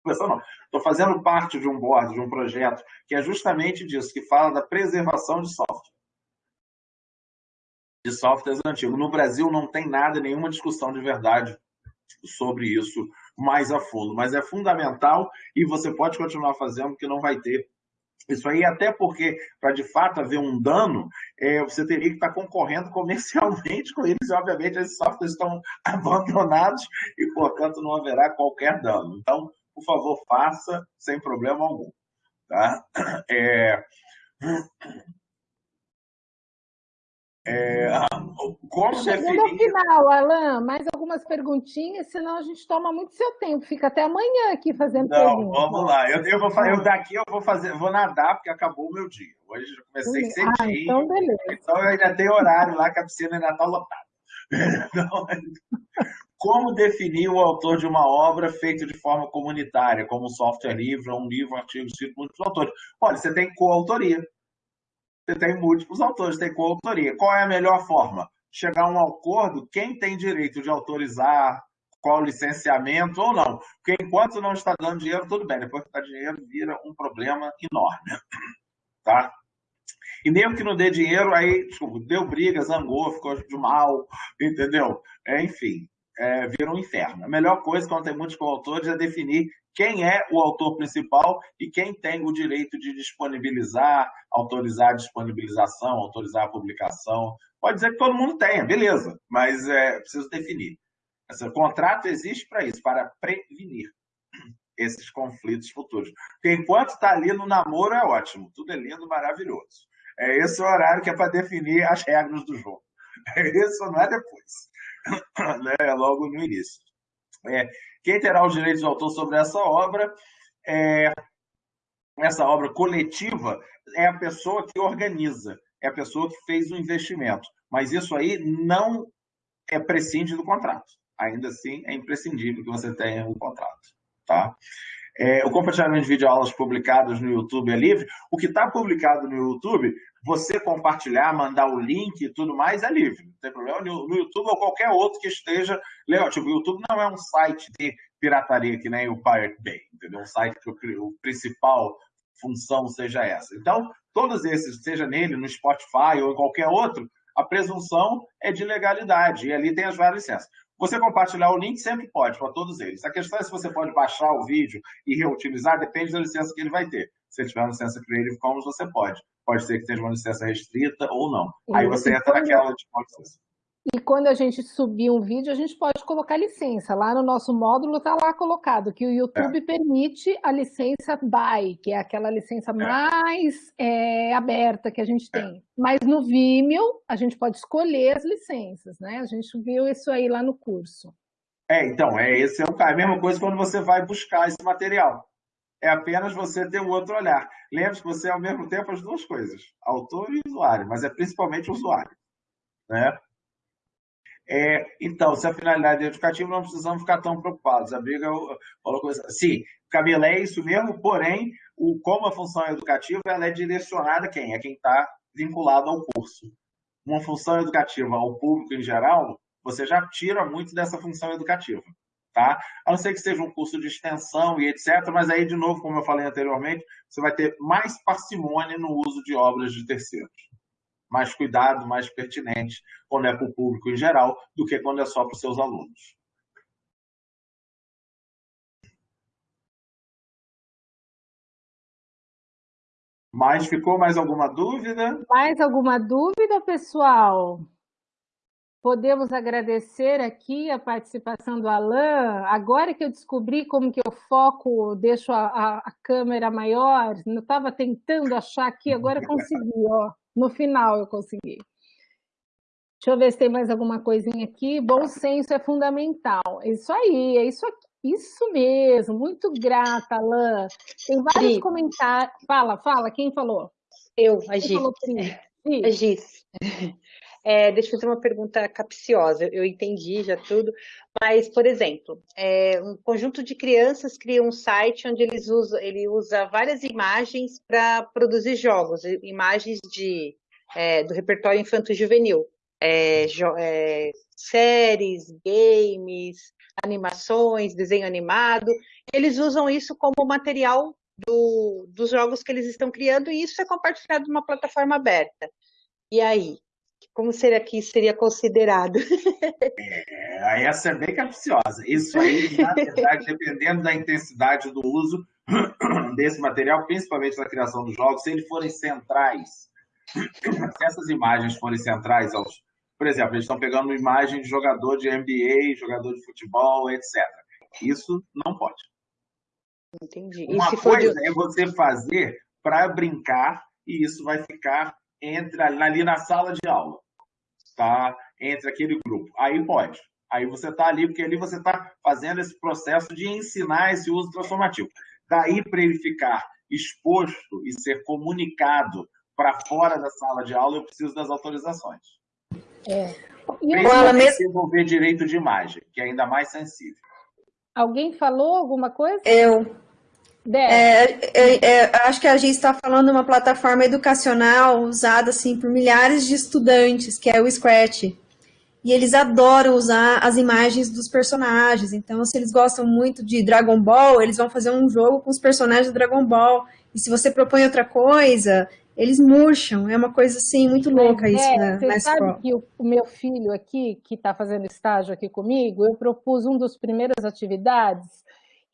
não, estou fazendo parte de um board, de um projeto, que é justamente disso, que fala da preservação de software. De softwares antigos. No Brasil não tem nada, nenhuma discussão de verdade sobre isso mais a fundo, mas é fundamental e você pode continuar fazendo, porque não vai ter Isso aí, até porque, para de fato haver um dano, é, você teria que estar tá concorrendo comercialmente com eles, e obviamente esses softwares estão [LAUGHS] abandonados e, portanto, não haverá qualquer dano. Então, por favor, faça sem problema algum. Tá? É... É, como Chegando definir... ao final, Alain, mais algumas perguntinhas, senão a gente toma muito seu tempo. Fica até amanhã aqui fazendo Não, perguntas. vamos lá. Eu, eu, vou, eu daqui eu vou fazer, vou nadar porque acabou o meu dia. Hoje eu comecei cedinho. Ah, então beleza. Então eu ainda tenho horário lá que a piscina ainda está lotada. [LAUGHS] Então, como definir o autor de uma obra feita de forma comunitária, como um software livre, um livro, um artigo escrito por muitos autores? Olha, você tem coautoria. Você tem múltiplos autores, tem coautoria. Qual é a melhor forma? Chegar a um acordo, quem tem direito de autorizar, qual licenciamento ou não. Porque enquanto não está dando dinheiro, tudo bem. Depois que está dinheiro, vira um problema enorme. [CLEARS THROAT] Tá? E mesmo que não dê dinheiro, aí desculpa, deu briga, zangou, ficou de mal, entendeu? É, enfim, é, vira um inferno. A melhor coisa quando tem muitos coautores é definir quem é o autor principal e quem tem o direito de disponibilizar, autorizar a disponibilização, autorizar a publicação. Pode dizer que todo mundo tenha, beleza, mas é preciso definir. Esse contrato existe para isso, para prevenir esses conflitos futuros. Porque enquanto está ali no namoro é ótimo, tudo é lindo, maravilhoso. É esse o horário que é para definir as regras do jogo. É [LAUGHS] isso, não é depois. [COUGHS] né? Logo no início. É, quem terá os direitos de autor sobre essa obra? É, essa obra coletiva é a pessoa que organiza, é a pessoa que fez o investimento. Mas isso aí não é prescinde do contrato. Ainda assim, é imprescindível que você tenha um contrato. Tá? É, o compartilhamento de videoaulas publicadas no YouTube é livre. O que está publicado no YouTube, você compartilhar, mandar o link e tudo mais, é livre. Não tem problema. No, YouTube ou qualquer outro que esteja legal. Tipo, o YouTube não é um site de pirataria que nem o Pirate Bay, entendeu? Um site que o, o principal função seja essa. Então, todos esses, seja nele, no Spotify ou em qualquer outro, a presunção é de legalidade. E ali tem as várias licenças. Você compartilhar o link sempre pode, para todos eles. A questão é se você pode baixar o vídeo e reutilizar, depende da licença que ele vai ter. Se ele tiver uma licença Creative Commons, você pode. Pode ser que tenha uma licença restrita ou não. Aí você entra naquela de licença. E quando a gente subir um vídeo, a gente pode colocar licença. Lá no nosso módulo está lá colocado que o YouTube é. permite a licença BY, que é aquela licença é. mais é, aberta que a gente tem. Mas no Vimeo, a gente pode escolher as licenças, né? A gente viu isso aí lá no curso. É, então, é, esse é, o, é a mesma coisa quando você vai buscar esse material. É apenas você ter um outro olhar. Lembre-se que você é ao mesmo tempo as duas coisas, autor e usuário, mas é principalmente usuário. Né? É, então, se a finalidade é educativa, não precisamos ficar tão preocupados. A briga falou coisa. Sim, Camila, é isso mesmo, porém, o, como a função educativa, ela é direcionada a quem? É quem está vinculado ao curso. Uma função educativa ao público em geral, você já tira muito dessa função educativa. Tá? A não ser que seja um curso de extensão e etc., mas aí, de novo, como eu falei anteriormente, você vai ter mais parcimônia no uso de obras de terceiros mais cuidado, mais pertinente quando é para o público em geral do que quando é só para os seus alunos. Mas ficou mais alguma dúvida? Mais alguma dúvida, pessoal? Podemos agradecer aqui a participação do Alain. Agora que eu descobri como que eu foco, deixo a, a, a câmera maior, não estava tentando achar aqui, agora consegui, ó. No final eu consegui. Deixa eu ver se tem mais alguma coisinha aqui. Bom senso é fundamental. É isso aí, é isso aqui. Isso mesmo, muito grata, Alain. Tem vários comentários. Fala, fala, quem falou? Eu, a Giz. A Giz. É, deixa eu fazer uma pergunta capciosa, eu entendi já tudo, mas, por exemplo, é, um conjunto de crianças cria um site onde eles usa, ele usa várias imagens para produzir jogos, imagens de, é, do repertório infanto-juvenil, é, é, séries, games, animações, desenho animado, eles usam isso como material do, dos jogos que eles estão criando e isso é compartilhado numa plataforma aberta. E aí, como seria que seria considerado? É, essa é bem capciosa. Isso aí, na verdade, [LAUGHS] dependendo da intensidade do uso, [CLEARS THROAT] desse material, principalmente na criação dos jogos, se eles forem centrais, [CLEARS THROAT] se essas imagens forem centrais aos. Por exemplo, eles estão pegando uma imagem de jogador de NBA, jogador de futebol, etc. Isso não pode. Entendi. Uma coisa de... é você fazer para brincar e isso vai ficar entre ali na sala de aula, tá? Entre aquele grupo. Aí pode. Aí você está ali, porque ali você está fazendo esse processo de ensinar esse uso transformativo. Daí para ele ficar exposto e ser comunicado para fora da sala de aula, eu preciso das autorizações. É. Principalmente desenvolver direito de imagem, que é ainda mais sensível. Alguém falou alguma coisa? Eu. É, é, é, acho que a gente está falando de uma plataforma educacional usada assim por milhares de estudantes, que é o Scratch. E eles adoram usar as imagens dos personagens. Então, se eles gostam muito de Dragon Ball, eles vão fazer um jogo com os personagens do Dragon Ball. E se você propõe outra coisa, eles murcham. É uma coisa assim muito louca isso é, na, você na sabe escola. que o, o, meu filho aqui, que está fazendo estágio aqui comigo, eu propus um dos primeiras atividades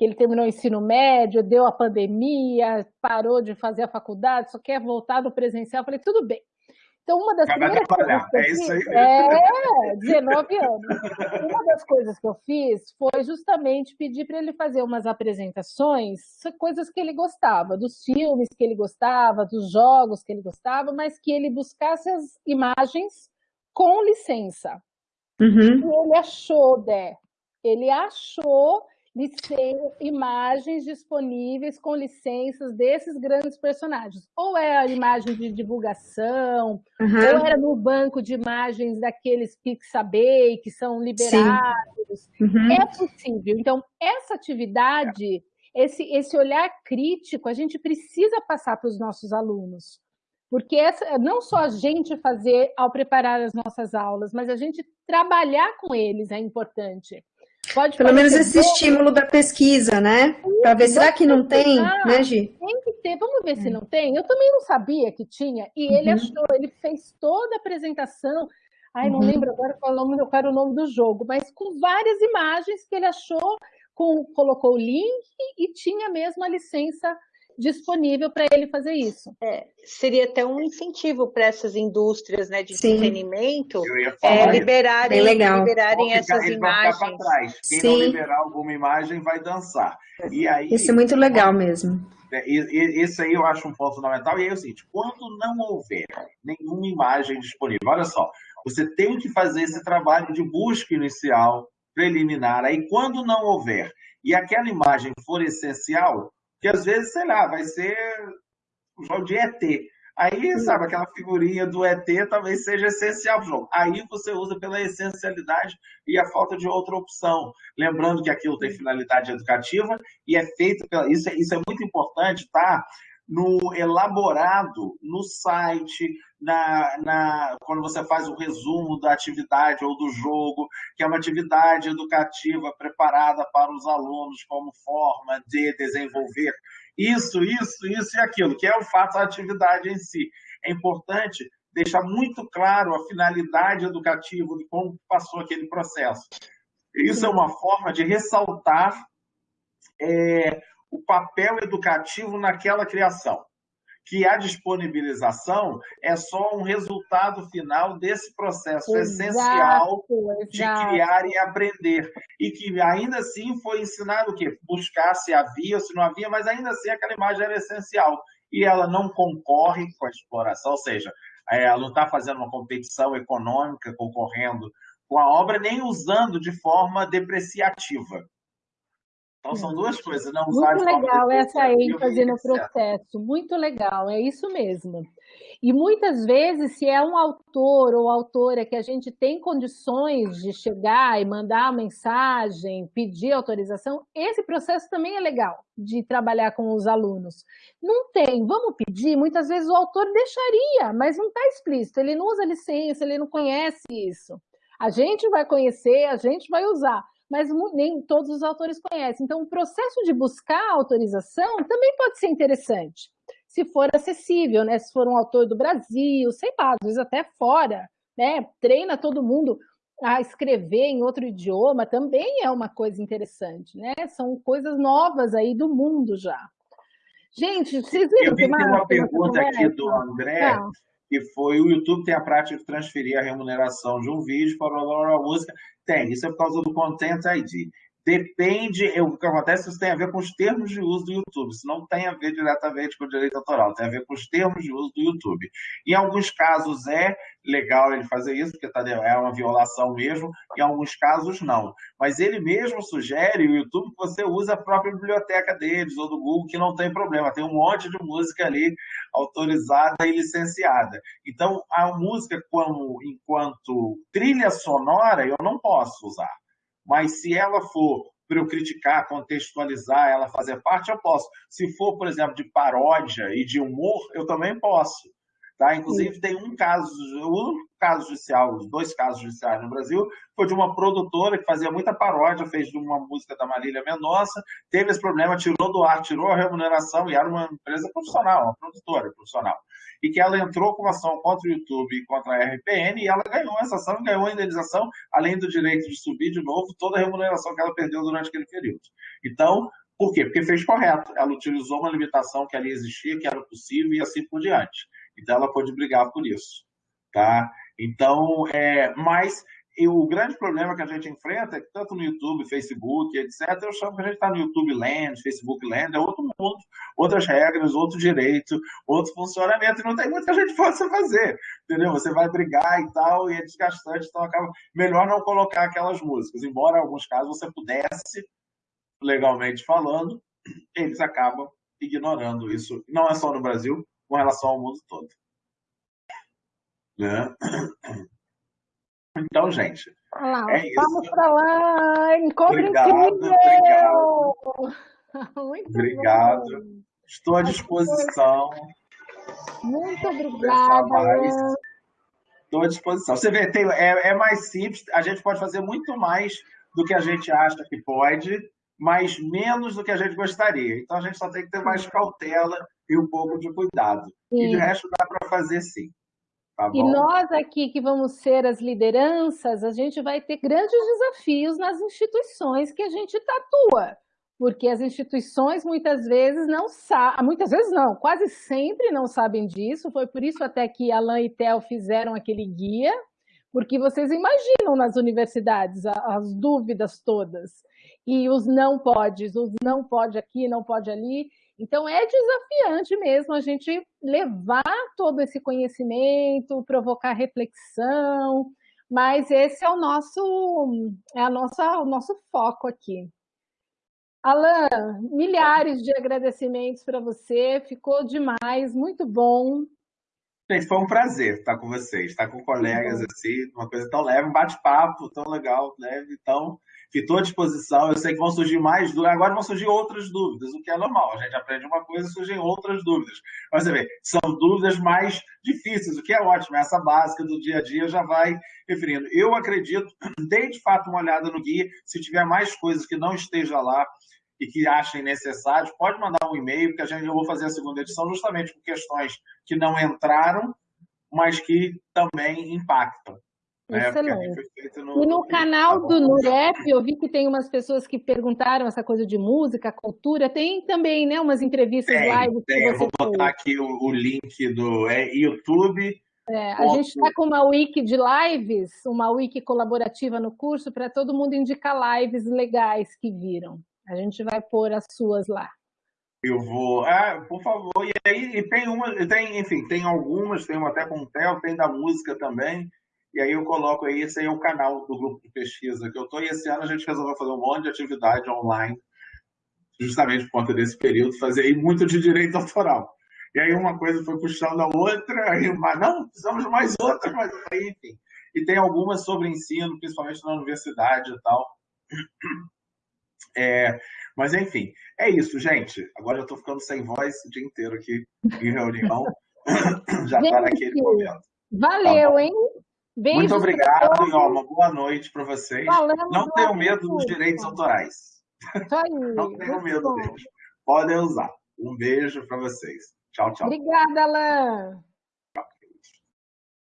que ele terminou o ensino médio, deu a pandemia, parou de fazer a faculdade, só quer voltar no presencial. Eu falei, tudo bem. Então, uma das primeiras coisas que eu é fiz, isso aí. é 19 anos. Uma das coisas que eu fiz foi justamente pedir para ele fazer umas apresentações, coisas que ele gostava, dos filmes que ele gostava, dos jogos que ele gostava, mas que ele buscasse as imagens com licença. Uhum. E ele achou, Dé, ele achou imagens disponíveis com licenças desses grandes personagens. Ou é a imagem de divulgação, uhum. ou era no banco de imagens daqueles Pixabay que são liberados. Uhum. É possível. Então, essa atividade, esse, esse olhar crítico, a gente precisa passar para os nossos alunos. Porque essa, não só a gente fazer ao preparar as nossas aulas, mas a gente trabalhar com eles é importante. Pode Pelo menos esse bom. estímulo da pesquisa, né? Para ver, será que não tem, né, Gi? Tem que ter, vamos ver é. se não tem. Eu também não sabia que tinha, e uhum. ele achou, ele fez toda a apresentação. Ai, não uhum. lembro agora qual, o nome, qual era o nome do jogo, mas com várias imagens que ele achou, com, colocou o link e tinha mesmo a licença disponível para ele fazer isso. É, seria até um incentivo para essas indústrias né, de Sim. entretenimento é, liberarem, liberarem essas imagens. Quem Sim. não liberar alguma imagem vai dançar. E aí, isso é muito legal mesmo. É, esse aí eu acho um ponto fundamental. E aí é o seguinte: quando não houver nenhuma imagem disponível, olha só, você tem que fazer esse trabalho de busca inicial, preliminar. Aí, quando não houver e aquela imagem for essencial, que às vezes, sei lá, vai ser um jogo de ET. Aí, sabe, aquela figurinha do ET talvez seja essencial para o jogo. Aí você usa pela essencialidade e a falta de outra opção. Lembrando que aquilo tem finalidade educativa e é feito pela. Isso é, isso é muito importante, tá? no elaborado no site, na, na, quando você faz o resumo da atividade ou do jogo, que é uma atividade educativa preparada para os alunos como forma de desenvolver isso, isso, isso e aquilo, que é o fato da atividade em si. É importante deixar muito claro a finalidade educativa de como passou aquele processo. Isso é uma forma de ressaltar é, o papel educativo naquela criação. Que a disponibilização é só um resultado final desse processo exato, essencial exato. de criar e aprender. E que ainda assim foi ensinado o quê? Buscar se havia ou se não havia, mas ainda assim aquela imagem era essencial. E ela não concorre com a exploração, ou seja, é, ela não está fazendo uma competição econômica, concorrendo com a obra, nem usando de forma depreciativa. Então são duas coisas, não usar Muito legal essa ênfase no processo, muito legal, é isso mesmo. E muitas vezes, se é um autor ou autora que a gente tem condições de chegar e mandar mensagem, pedir autorização, esse processo também é legal de trabalhar com os alunos. Não tem, vamos pedir, muitas vezes o autor deixaria, mas não está explícito, ele não usa licença, ele não conhece isso. A gente vai conhecer, a gente vai usar mas nem todos os autores conhecem. Então, o processo de buscar autorização também pode ser interessante, se for acessível, né? Se for um autor do Brasil, sei lá, às vezes até fora, né? Treina todo mundo a escrever em outro idioma, também é uma coisa interessante, né? São coisas novas aí do mundo já. Gente, vocês viram Eu vi tem uma pergunta aqui do André, Não. que foi o YouTube tem a prática de transferir a remuneração de um vídeo para uma música. Tem, isso é por causa do Content ID. Depende, o que acontece, isso tem a ver com os termos de uso do YouTube. Isso não tem a ver diretamente com o direito autoral, tem a ver com os termos de uso do YouTube. Em alguns casos é legal ele fazer isso, porque tá, é uma violação mesmo, em alguns casos não. Mas ele mesmo sugere, o YouTube, que você use a própria biblioteca deles, ou do Google, que não tem problema. Tem um monte de música ali autorizada e licenciada. Então, a música como enquanto trilha sonora, eu não posso usar. Mas se ela for para eu criticar, contextualizar, ela fazer parte, eu posso. Se for, por exemplo, de paródia e de humor, eu também posso. Tá? Inclusive, Sim. tem um caso, um caso judicial, os dois casos judiciais no Brasil, foi de uma produtora que fazia muita paródia, fez de uma música da Marília Mendonça, teve esse problema, tirou do ar, tirou a remuneração e era uma empresa profissional, uma produtora profissional. E que ela entrou com ação contra o YouTube e contra a RPN e ela ganhou essa ação e ganhou a indenização, além do direito de subir de novo toda a remuneração que ela perdeu durante aquele período. Então, por quê? Porque fez correto. Ela utilizou uma limitação que ali existia, que era possível e assim por diante. Então, ela pode brigar por isso. Tá? Então, é, mas o grande problema que a gente enfrenta é que tanto no YouTube, Facebook, etc., eu chamo que a gente está no YouTube Land, Facebook Land, é outro mundo, outras regras, outro direito, outro funcionamento, e não tem muita gente possa fazer, entendeu? Você vai brigar e tal, e é desgastante, então acaba melhor não colocar aquelas músicas, embora em alguns casos você pudesse, legalmente falando, eles acabam ignorando isso. Não é só no Brasil, com relação ao mundo todo. Né? [CLEARS THROAT] Então, gente, lá, é isso. Vamos para lá, encontro obrigado, incrível! Obrigado. [LAUGHS] Muito obrigado. Bom. Estou à disposição. Muito obrigada. Estou à disposição. Você vê, tem, é, é mais simples, a gente pode fazer muito mais do que a gente acha que pode, mas menos do que a gente gostaria. Então a gente só tem que ter mais cautela e um pouco de cuidado. Sim. E de resto dá para fazer sim. Tá e nós aqui que vamos ser as lideranças, a gente vai ter grandes desafios nas instituições que a gente tatua, porque as instituições muitas vezes não sabem, muitas vezes não, quase sempre não sabem disso, foi por isso até que Alain e Theo fizeram aquele guia, porque vocês imaginam nas universidades as dúvidas todas, e os não podes, os não pode aqui, não pode ali, então, é desafiante mesmo a gente levar todo esse conhecimento, provocar reflexão, mas esse é o nosso, é a nossa, o nosso foco aqui. Alan, milhares de agradecimentos para você, ficou demais, muito bom. Gente, foi um prazer estar com vocês, estar com colegas assim, uma coisa tão leve, um bate-papo tão legal, leve, então estou à disposição. Eu sei que vão surgir mais dúvidas, agora vão surgir outras dúvidas, o que é normal. A gente aprende uma coisa e surgem outras dúvidas. Mas você vê, são dúvidas mais difíceis, o que é ótimo. Essa básica do dia a dia já vai referindo. Eu acredito, [CLEARS THROAT] dei de fato uma olhada no guia, se tiver mais coisas que não esteja lá, e que achem necessários, pode mandar um e-mail, porque a gente, eu vou fazer a segunda edição justamente com questões que não entraram, mas que também impactam. Né? Excelente. No... E no canal do Nurep, eu vi que tem umas pessoas que perguntaram essa coisa de música, cultura, tem também né, umas entrevistas tem, live. Tem, eu vou botar aqui o, o, link do é, YouTube. É, a gente está com uma wiki de lives, uma wiki colaborativa no curso, para todo mundo indicar lives legais que viram. A gente vai pôr as suas lá. Eu vou. Ah, por favor. E aí e tem uma, tem, enfim, tem algumas, tem uma até com o Theo, tem da música também. E aí eu coloco aí, esse aí é o canal do grupo de pesquisa que eu estou, e esse ano a gente resolveu fazer um monte de atividade online, justamente por conta desse período, fazer aí muito de direito autoral. E aí uma coisa foi puxando a outra, aí uma, não, precisamos de mais outra, mas aí, enfim. E tem algumas sobre ensino, principalmente na universidade e tal. É, mas enfim, é isso, gente. Agora eu estou ficando sem voz o dia inteiro aqui em reunião. [LAUGHS] Já está naquele momento. Valeu, tá hein? Beijos Muito obrigado e ó, uma boa noite para vocês. Falando não tenham medo dos direitos autorais. Aí, [LAUGHS] não tenham medo bom. deles. Podem usar. Um beijo para vocês. Tchau, tchau. Obrigada, Alain.